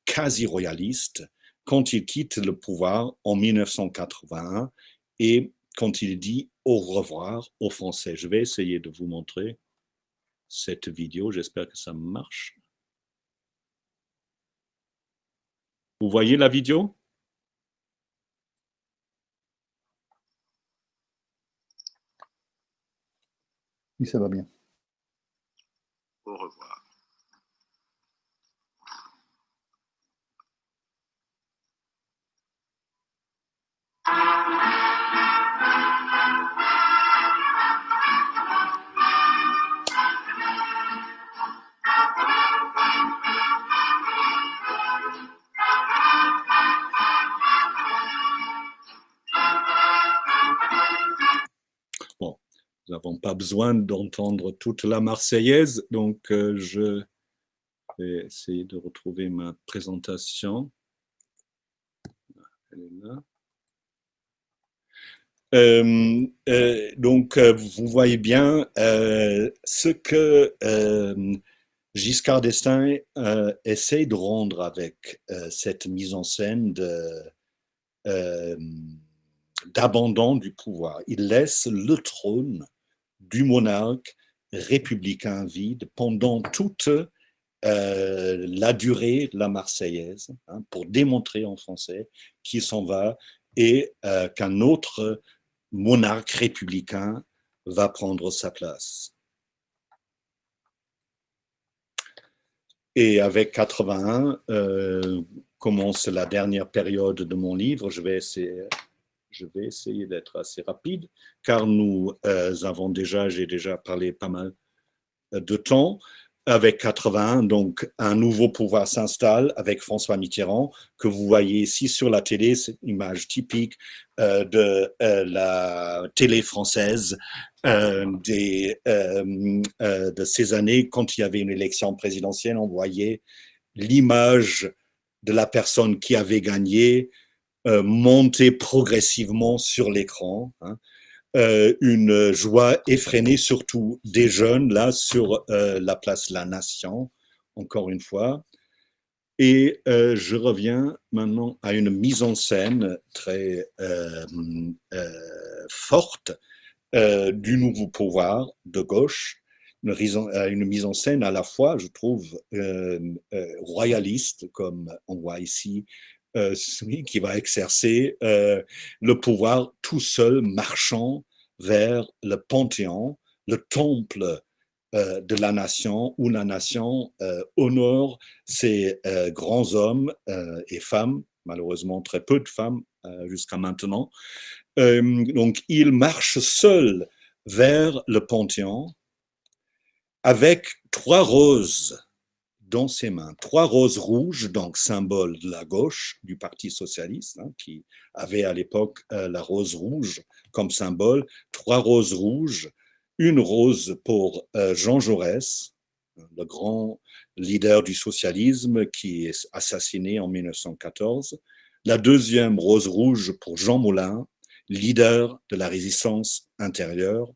quasi royaliste quand il quitte le pouvoir en 1981 et quand il dit au revoir aux Français. Je vais essayer de vous montrer cette vidéo, j'espère que ça marche. Vous voyez la vidéo? Oui, ça va bien. Au revoir. Pas besoin d'entendre toute la Marseillaise, donc euh, je vais essayer de retrouver ma présentation. Elle est là. Euh, euh, donc, vous voyez bien ce que Giscard d'Estaing essaie de rendre avec cette mise en scène d'abandon du pouvoir. Il laisse le trône du monarque républicain vide pendant toute la durée de la Marseillaise, hein, pour démontrer en français qu'il s'en va et qu'un autre monarque républicain va prendre sa place. Et avec 81 euh, commence la dernière période de mon livre. Je vais essayer, je vais essayer d'être assez rapide, car nous euh, avons déjà, j'ai déjà parlé pas mal de temps. Avec 81, donc un nouveau pouvoir s'installe avec François Mitterrand, que vous voyez ici sur la télé, cette image typique euh, de euh, la télé française euh, de ces années, quand il y avait une élection présidentielle, on voyait l'image de la personne qui avait gagné monter progressivement sur l'écran. Hein. Euh, une joie effrénée, surtout des jeunes, là, sur euh, la place La Nation, encore une fois. Et euh, je reviens maintenant à une mise en scène très forte du nouveau pouvoir de gauche, une, une, mise en scène à la fois, je trouve, royaliste, comme on voit ici, euh, qui va exercer euh, le pouvoir tout seul, marchant vers le panthéon, le temple euh, de la nation, où la nation honore ses grands hommes et femmes, malheureusement très peu de femmes jusqu'à maintenant. donc il marche seul vers le panthéon avec trois roses dans ses mains. Trois roses rouges, donc symbole de la gauche du Parti socialiste, hein, qui avait à l'époque euh, la rose rouge comme symbole, trois roses rouges, une rose pour euh, Jean Jaurès, le grand leader du socialisme qui est assassiné en 1914, la deuxième rose rouge pour Jean Moulin, leader de la résistance intérieure,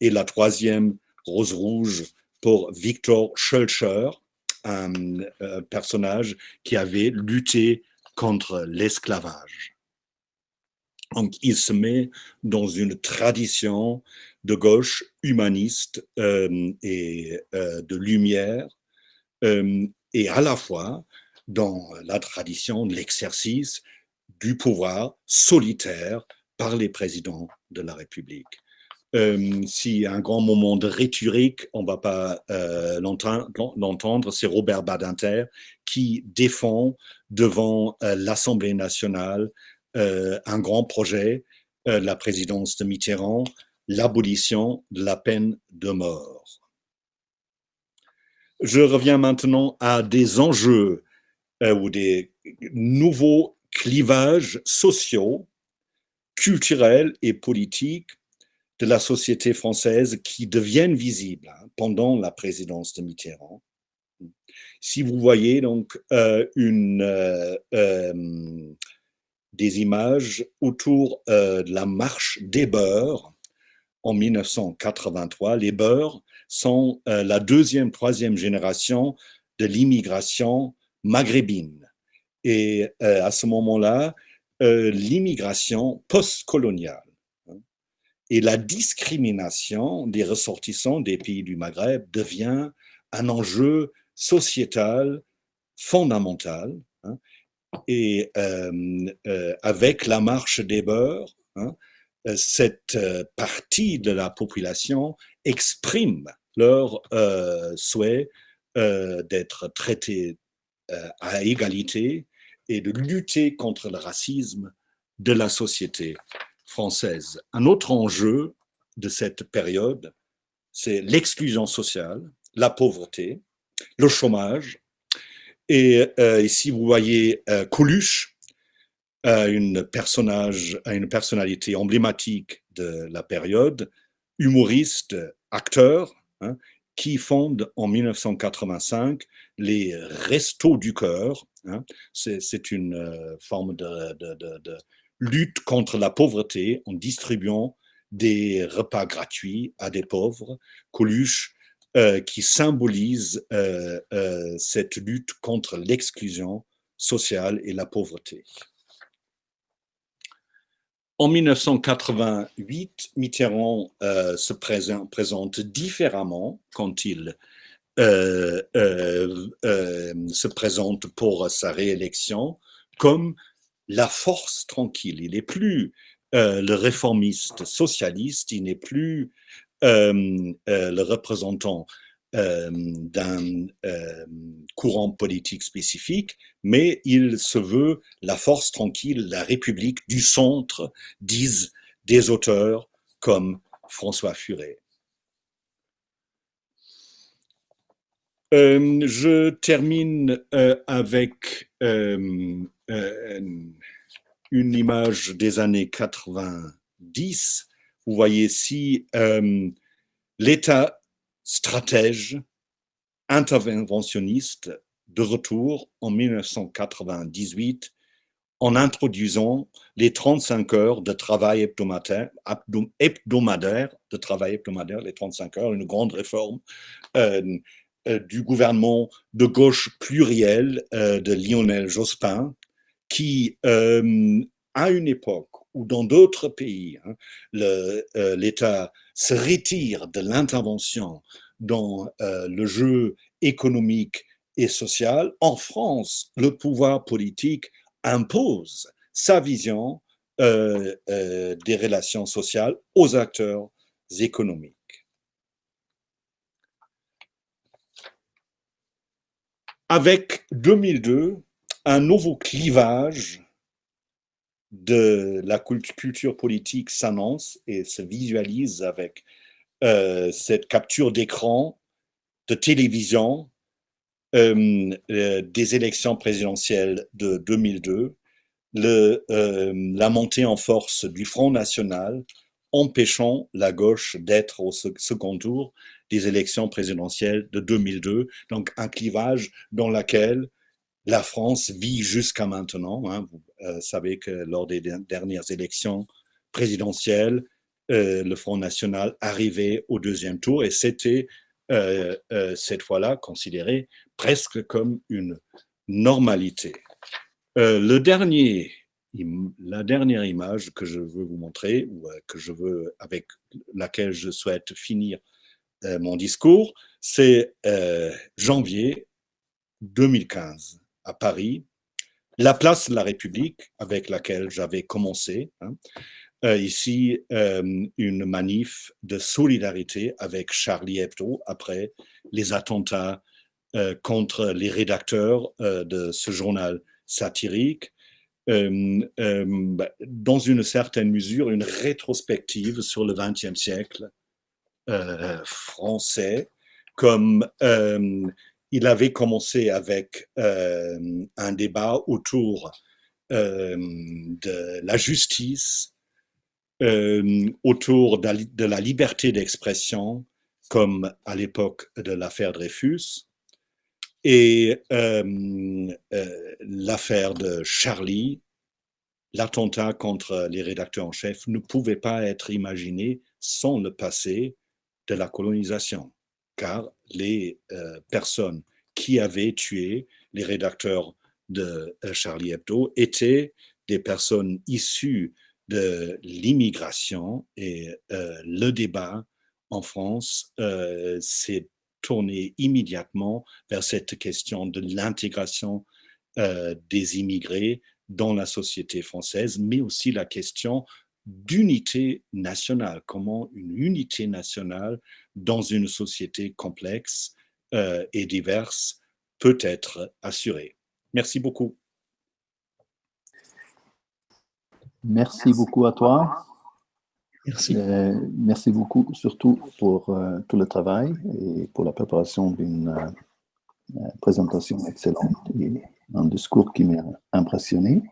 et la troisième rose rouge pour Victor Schulcher, un, personnage qui avait lutté contre l'esclavage. Donc, il se met dans une tradition de gauche humaniste euh, et euh, de lumière, euh, et à la fois dans la tradition de l'exercice du pouvoir solitaire par les présidents de la République. Euh, si un grand moment de rhétorique, on ne va pas euh, l'entendre, c'est Robert Badinter qui défend devant euh, l'Assemblée nationale un grand projet, la présidence de Mitterrand, l'abolition de la peine de mort. Je reviens maintenant à des enjeux ou des nouveaux clivages sociaux, culturels et politiques de la société française qui deviennent visibles hein, pendant la présidence de Mitterrand. Si vous voyez donc euh, une, euh, euh, des images autour de la marche des beurs en 1983, les beurs sont la deuxième, troisième génération de l'immigration maghrébine. Et à ce moment-là, l'immigration post-coloniale et la discrimination des ressortissants des pays du Maghreb devient un enjeu sociétal fondamental. Hein, et euh, euh, avec la marche des beurs, hein, cette euh, partie de la population exprime leur souhait d'être traité à égalité et de lutter contre le racisme de la société Un autre enjeu de cette période, c'est l'exclusion sociale, la pauvreté, le chômage. Et euh, ici, vous voyez euh, Coluche, euh, une, personnage, une personnalité emblématique de la période, humoriste, acteur, hein, qui fonde en 1985 les Restos du Cœur. Hein. C'est une forme de, de lutte contre la pauvreté en distribuant des repas gratuits à des pauvres, Coluche, euh, qui symbolise euh, euh, cette lutte contre l'exclusion sociale et la pauvreté. En 1988, Mitterrand se présente, présente, différemment quand il se présente pour sa réélection comme la force tranquille. Il n'est plus euh, le réformiste socialiste, il n'est plus euh, le représentant d'un courant politique spécifique, mais il se veut la force tranquille, la République du centre, disent des auteurs comme François Furet. je termine avec euh, une image des années 90, vous voyez ici euh, l'État stratège, interventionniste de retour en 1998 en introduisant les 35 heures de travail hebdomadaire, hebdomadaire de travail hebdomadaire, les 35 heures, une grande réforme euh, du gouvernement de gauche pluriel de Lionel Jospin, qui, euh, à une époque où dans d'autres pays, hein, euh, l'État se retire de l'intervention dans euh, le jeu économique et social, en France, le pouvoir politique impose sa vision des relations sociales aux acteurs économiques. Avec 2002, un nouveau clivage de la culture politique s'annonce et se visualise avec euh, cette capture d'écran de télévision euh, euh, des élections présidentielles de 2002, le, la montée en force du Front National empêchant la gauche d'être au second tour des élections présidentielles de 2002, donc un clivage dans lequel la France vit jusqu'à maintenant. Hein. Vous euh, savez que lors des dernières élections présidentielles, euh, le Front National arrivait au deuxième tour et c'était euh, cette fois-là considéré presque comme une normalité. le dernier, la dernière image que je veux vous montrer, que je veux, avec laquelle je souhaite finir mon discours, c'est janvier 2015 à Paris, la place de la République avec laquelle j'avais commencé, hein, ici une manif de solidarité avec Charlie Hebdo après les attentats contre les rédacteurs de ce journal satirique. Bah, dans une certaine mesure, une rétrospective sur le XXe siècle français, comme il avait commencé avec un débat autour de la justice, autour de la, liberté d'expression, comme à l'époque de l'affaire Dreyfus, et l'affaire de Charlie, l'attentat contre les rédacteurs en chef, ne pouvait pas être imaginé sans le passé de la colonisation, car les personnes qui avaient tué les rédacteurs de euh, Charlie Hebdo étaient des personnes issues de l'immigration et euh, le débat en France euh, s'est tourné immédiatement vers cette question de l'intégration des immigrés dans la société française, mais aussi la question d'unité nationale, comment une unité nationale dans une société complexe et diverse peut être assurée. Merci beaucoup. Merci beaucoup à toi. Merci. Euh, merci beaucoup, surtout pour euh, tout le travail et pour la préparation d'une euh, présentation excellente et un discours qui m'a impressionné.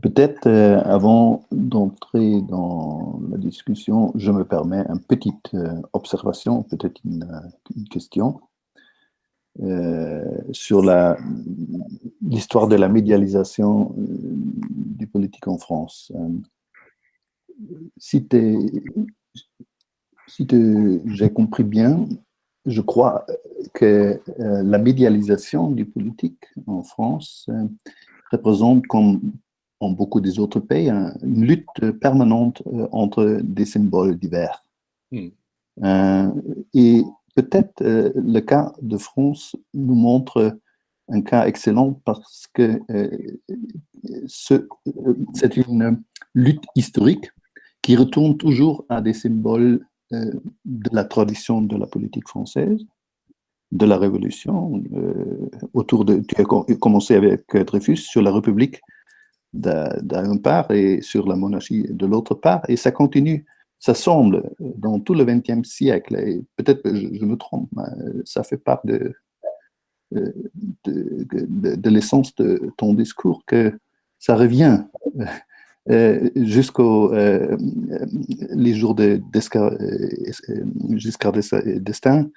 Peut-être avant d'entrer dans la discussion, je me permets une petite observation, peut-être une, question. Euh, sur l'histoire de la médialisation euh, du politique en France. Euh, si j'ai compris bien, je crois que la médialisation du politique en France représente, comme en beaucoup des autres pays, une lutte permanente entre des symboles divers. Hmm. et Peut-être euh, le cas de France nous montre un cas excellent parce que euh, euh, c'est une lutte historique qui retourne toujours à des symboles de la tradition de la politique française, de la Révolution, autour de, tu as commencé avec Dreyfus sur la République d'un part et sur la monarchie de l'autre part, et ça continue ça semble, dans tout le XXe siècle, et peut-être que je, me trompe, ça fait part de, de, de, l'essence de ton discours, que ça revient euh, jusqu'aux euh, jours de Giscard d'Estaing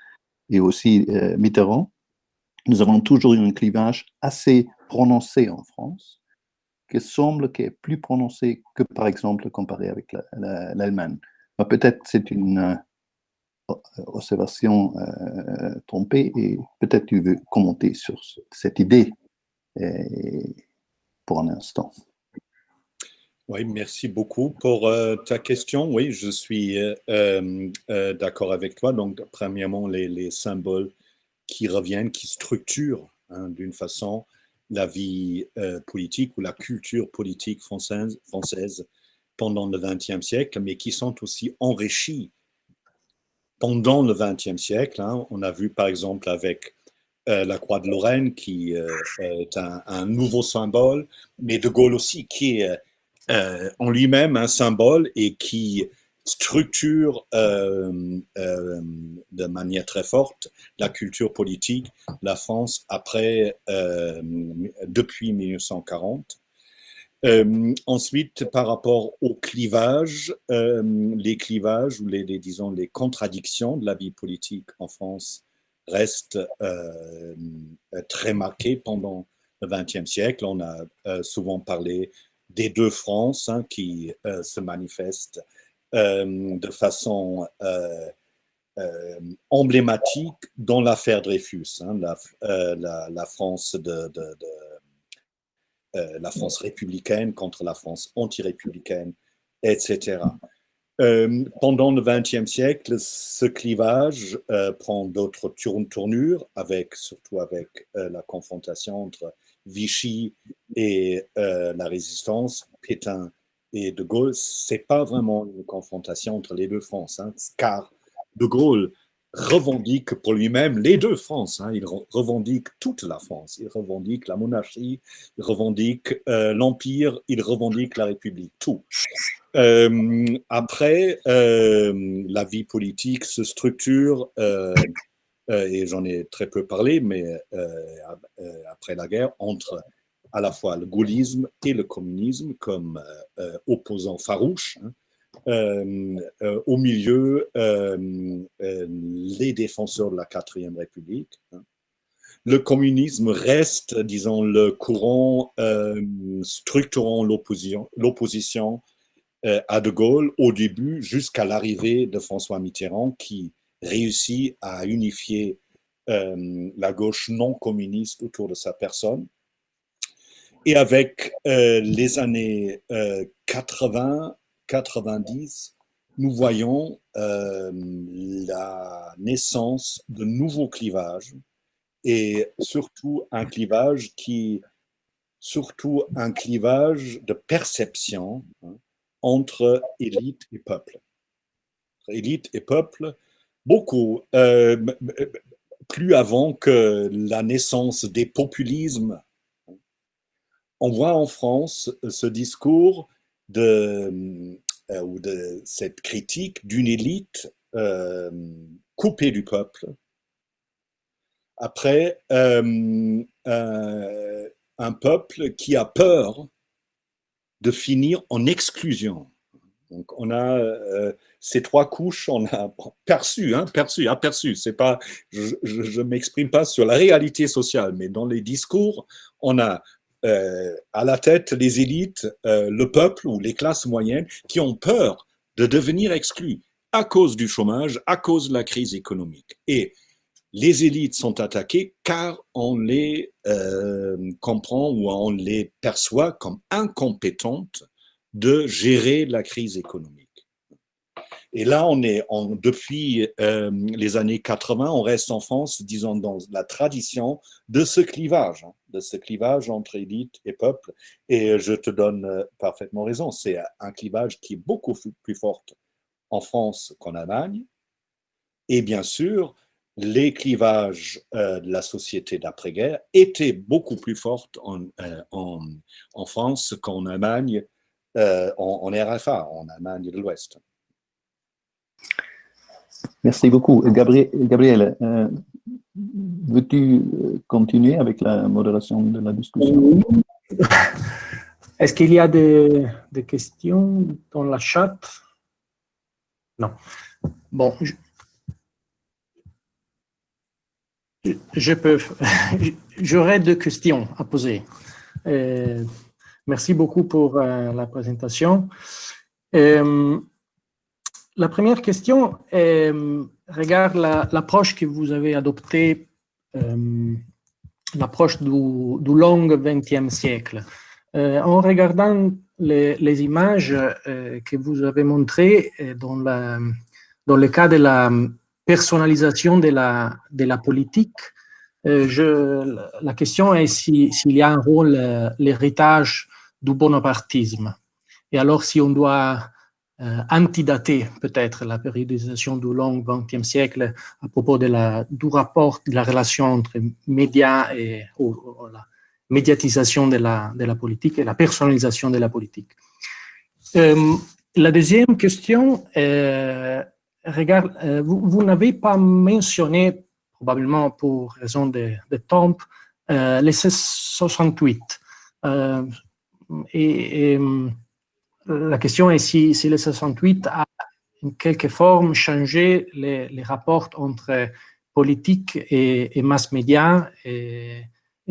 et aussi euh, Mitterrand. Nous avons toujours eu un clivage assez prononcé en France, qui semble plus prononcé que, par exemple, comparé avec l'Allemagne. Bah, peut-être c'est une euh, observation euh, trompée et peut-être tu veux commenter sur cette idée pour un instant. Oui, merci beaucoup pour euh, ta question. Oui, je suis d'accord avec toi. Donc, premièrement, les, symboles qui reviennent, qui structurent hein, d'une façon la vie politique ou la culture politique française, française pendant le XXe siècle, mais qui sont aussi enrichis pendant le XXe siècle. Hein. On a vu par exemple avec euh, la croix de Lorraine, qui euh, est un, nouveau symbole, mais De Gaulle aussi, qui est euh, en lui-même un symbole et qui structure de manière très forte la culture politique, la France après, depuis 1940. Euh, ensuite, par rapport aux clivages, euh, les clivages ou les, disons les contradictions de la vie politique en France restent euh, très marquées pendant le XXe siècle. On a souvent parlé des deux France hein, qui se manifestent de façon emblématique dans l'affaire Dreyfus, la, France euh, républicaine contre la France anti-républicaine, etc. Euh, pendant le XXe siècle, ce clivage euh, prend d'autres tournures, avec, surtout avec la confrontation entre Vichy et la résistance, Pétain et De Gaulle, c'est pas vraiment une confrontation entre les deux France, hein, car De Gaulle revendique pour lui-même les deux France. Hein. Il revendique toute la France. Il revendique la monarchie, il revendique euh, l'Empire, il revendique la République, tout. Euh, après, euh, la vie politique se structure, et j'en ai très peu parlé, mais après la guerre, entre à la fois le gaullisme et le communisme comme opposants farouches. Hein. Euh, euh, au milieu euh, les défenseurs de la quatrième République. Hein. Le communisme reste, disons, le courant structurant l'opposition à De Gaulle au début jusqu'à l'arrivée de François Mitterrand qui réussit à unifier la gauche non communiste autour de sa personne. Et avec les années 80, 90, nous voyons euh, la naissance de nouveaux clivages et surtout un clivage qui, surtout un clivage de perception hein, entre élite et peuple. Élite et peuple, beaucoup, euh, plus avant que la naissance des populismes. On voit en France ce discours de, euh, ou de cette critique d'une élite euh, coupée du peuple. Après, euh, un peuple qui a peur de finir en exclusion. Donc on a ces trois couches, on a perçu, hein, perçu, aperçu. C'est pas, je, je, m'exprime pas sur la réalité sociale, mais dans les discours, on a à la tête les élites, euh, le peuple ou les classes moyennes qui ont peur de devenir exclus à cause du chômage, à cause de la crise économique. Et les élites sont attaquées car on les euh, comprend ou on les perçoit comme incompétentes de gérer la crise économique. Et là, on est depuis euh, les années 80, on reste en France, disons, dans la tradition de ce clivage, hein, de ce clivage entre élite et peuple. Et je te donne euh, parfaitement raison, c'est un clivage qui est beaucoup plus fort en France qu'en Allemagne. Et bien sûr, les clivages euh, de la société d'après-guerre étaient beaucoup plus forts en, en, France qu'en Allemagne, en RFA, en Allemagne de l'Ouest. Merci beaucoup. Gabriel, euh, veux-tu euh, continuer avec la modération de la discussion? Est-ce qu'il y a des, questions dans la chat? Non. Bon, je, peux. J'aurais deux questions à poser. Euh, merci beaucoup pour la présentation. La première question euh, regarde l'approche que vous avez adoptée, euh, l'approche du, long XXe siècle. Euh, en regardant les, images que vous avez montrées dans, le cas de la personnalisation de la, politique, la question est s'il y a un rôle, l'héritage du bonapartisme. Et alors, si on doit euh, antidater peut-être la périodisation du long XXe siècle à propos de la, du rapport de la relation entre médias et la médiatisation de la, de la politique et la personnalisation de la politique. Euh, la deuxième question, euh, regarde, vous, n'avez pas mentionné, probablement pour raison de, de temps, les 68. et, et la question est si, si, le 68 a en quelque forme changé les, rapports entre politique et, mass média, et,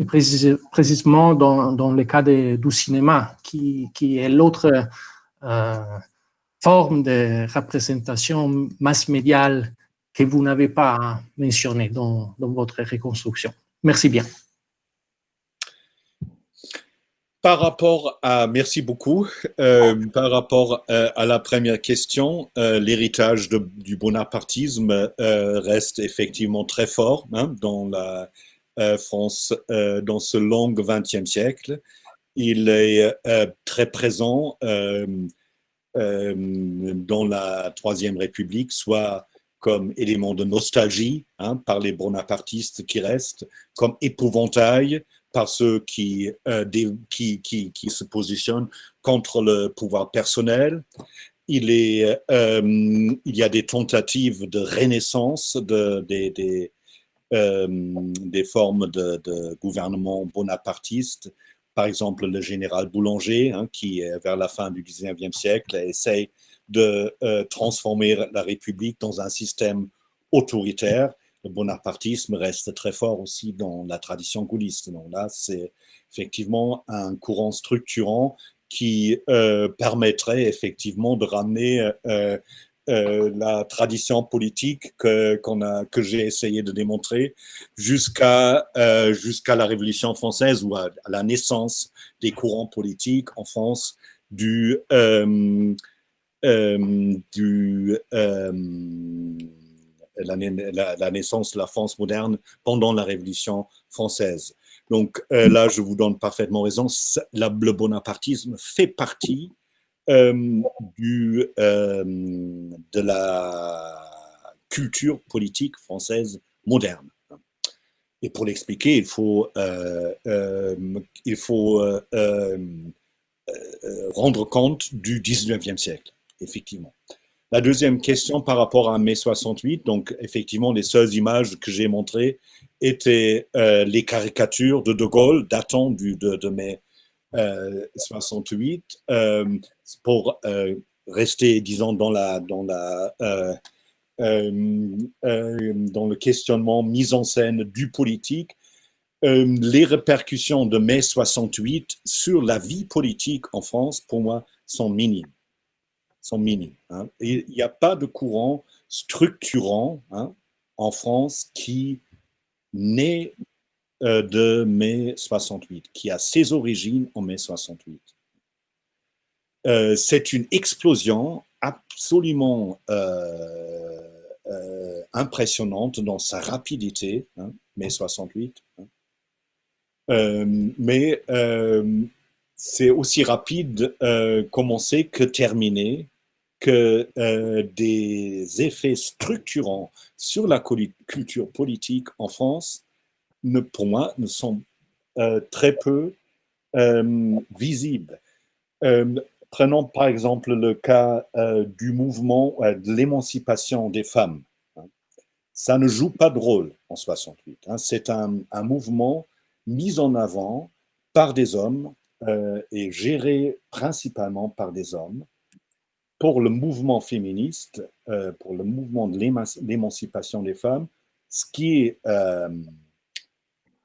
précisément dans, le cas du cinéma, qui, est l'autre euh, forme de représentation mass médiale que vous n'avez pas mentionné dans, dans votre reconstruction. Merci bien. Par rapport à, merci beaucoup, euh, par rapport euh, à la première question, euh, l'héritage du bonapartisme reste effectivement très fort hein, dans la France, dans ce long XXe siècle. il est très présent dans la Troisième République, soit comme élément de nostalgie hein, par les bonapartistes qui restent, comme épouvantail par ceux qui, qui, qui, qui, se positionnent contre le pouvoir personnel, il, euh, y a des tentatives de renaissance de, des, euh, formes de, gouvernement bonapartiste. Par exemple, le général Boulanger, hein, qui, vers la fin du 19e siècle, essaye de euh, transformer la République dans un système autoritaire. Le bonapartisme reste très fort aussi dans la tradition gaulliste. Donc là, c'est effectivement un courant structurant qui euh, permettrait effectivement de ramener euh, euh, la tradition politique que, j'ai essayé de démontrer jusqu'à la Révolution française ou à, la naissance des courants politiques en France du la, la, naissance de la France moderne pendant la Révolution française. Donc euh, là, je vous donne parfaitement raison, le bonapartisme fait partie euh, euh, de la culture politique française moderne. Et pour l'expliquer, il faut, il faut rendre compte du 19e siècle, effectivement. La deuxième question par rapport à mai 68, donc effectivement, les seules images que j'ai montrées étaient euh, les caricatures de De Gaulle datant du, de, mai 68 euh, euh, pour rester, disons, dans, dans le questionnement mise en scène du politique. les répercussions de mai 68 sur la vie politique en France, pour moi, sont minimes sont minimes. Hein. Il n'y a pas de courant structurant hein, en France qui naît euh, de mai 68, qui a ses origines en mai 68. Euh, c'est une explosion absolument euh, impressionnante dans sa rapidité, hein, mai 68. mais c'est aussi rapide commencer que terminer que euh, des effets structurants sur la culture politique en France, ne, pour moi, ne sont euh, très peu euh, visibles. prenons par exemple le cas du mouvement de l'émancipation des femmes. Hein. Ça ne joue pas de rôle en 68. Hein. C'est un, un, mouvement mis en avant par des hommes et géré principalement par des hommes pour le mouvement féministe, euh, pour le mouvement de l'émancipation des femmes, ce qui est, euh,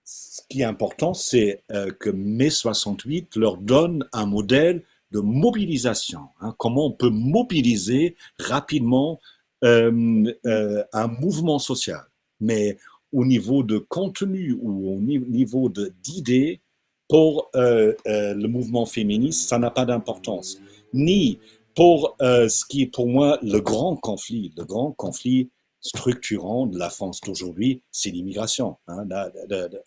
ce qui est important, c'est euh, que mai 68 leur donne un modèle de mobilisation. Hein, comment on peut mobiliser rapidement un mouvement social. Mais au niveau de contenu ou au niveau d'idées, pour le mouvement féministe, ça n'a pas d'importance. Ni pour euh, ce qui est pour moi le grand conflit, le grand conflit structurant de la France d'aujourd'hui, c'est l'immigration. Hein,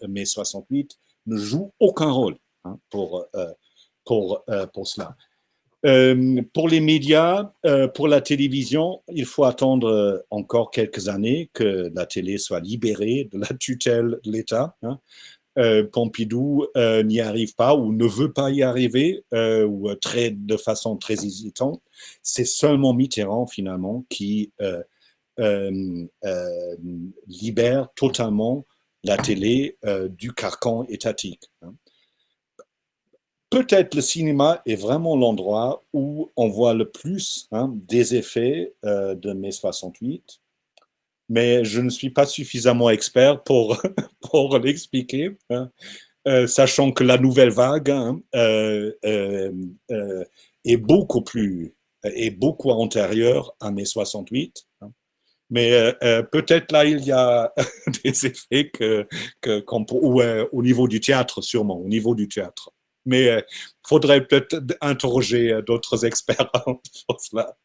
mai 68 ne joue aucun rôle hein, pour, euh, pour, euh, pour cela. pour les médias, pour la télévision, il faut attendre encore quelques années que la télé soit libérée de la tutelle de l'État. Hein. Euh, Pompidou euh, n'y arrive pas ou ne veut pas y arriver euh, ou très, de façon très hésitante. C'est seulement Mitterrand finalement qui libère totalement la télé du carcan étatique. Hein. Peut-être le cinéma est vraiment l'endroit où on voit le plus hein, des effets de mai 68 mais je ne suis pas suffisamment expert pour, pour l'expliquer, hein. euh, sachant que la nouvelle vague hein, euh, euh, est beaucoup plus, est beaucoup antérieure à mai 68. Hein. Mais peut-être là, il y a des effets que, que au niveau du théâtre, sûrement, au niveau du théâtre. Mais il faudrait peut-être interroger d'autres experts pour cela.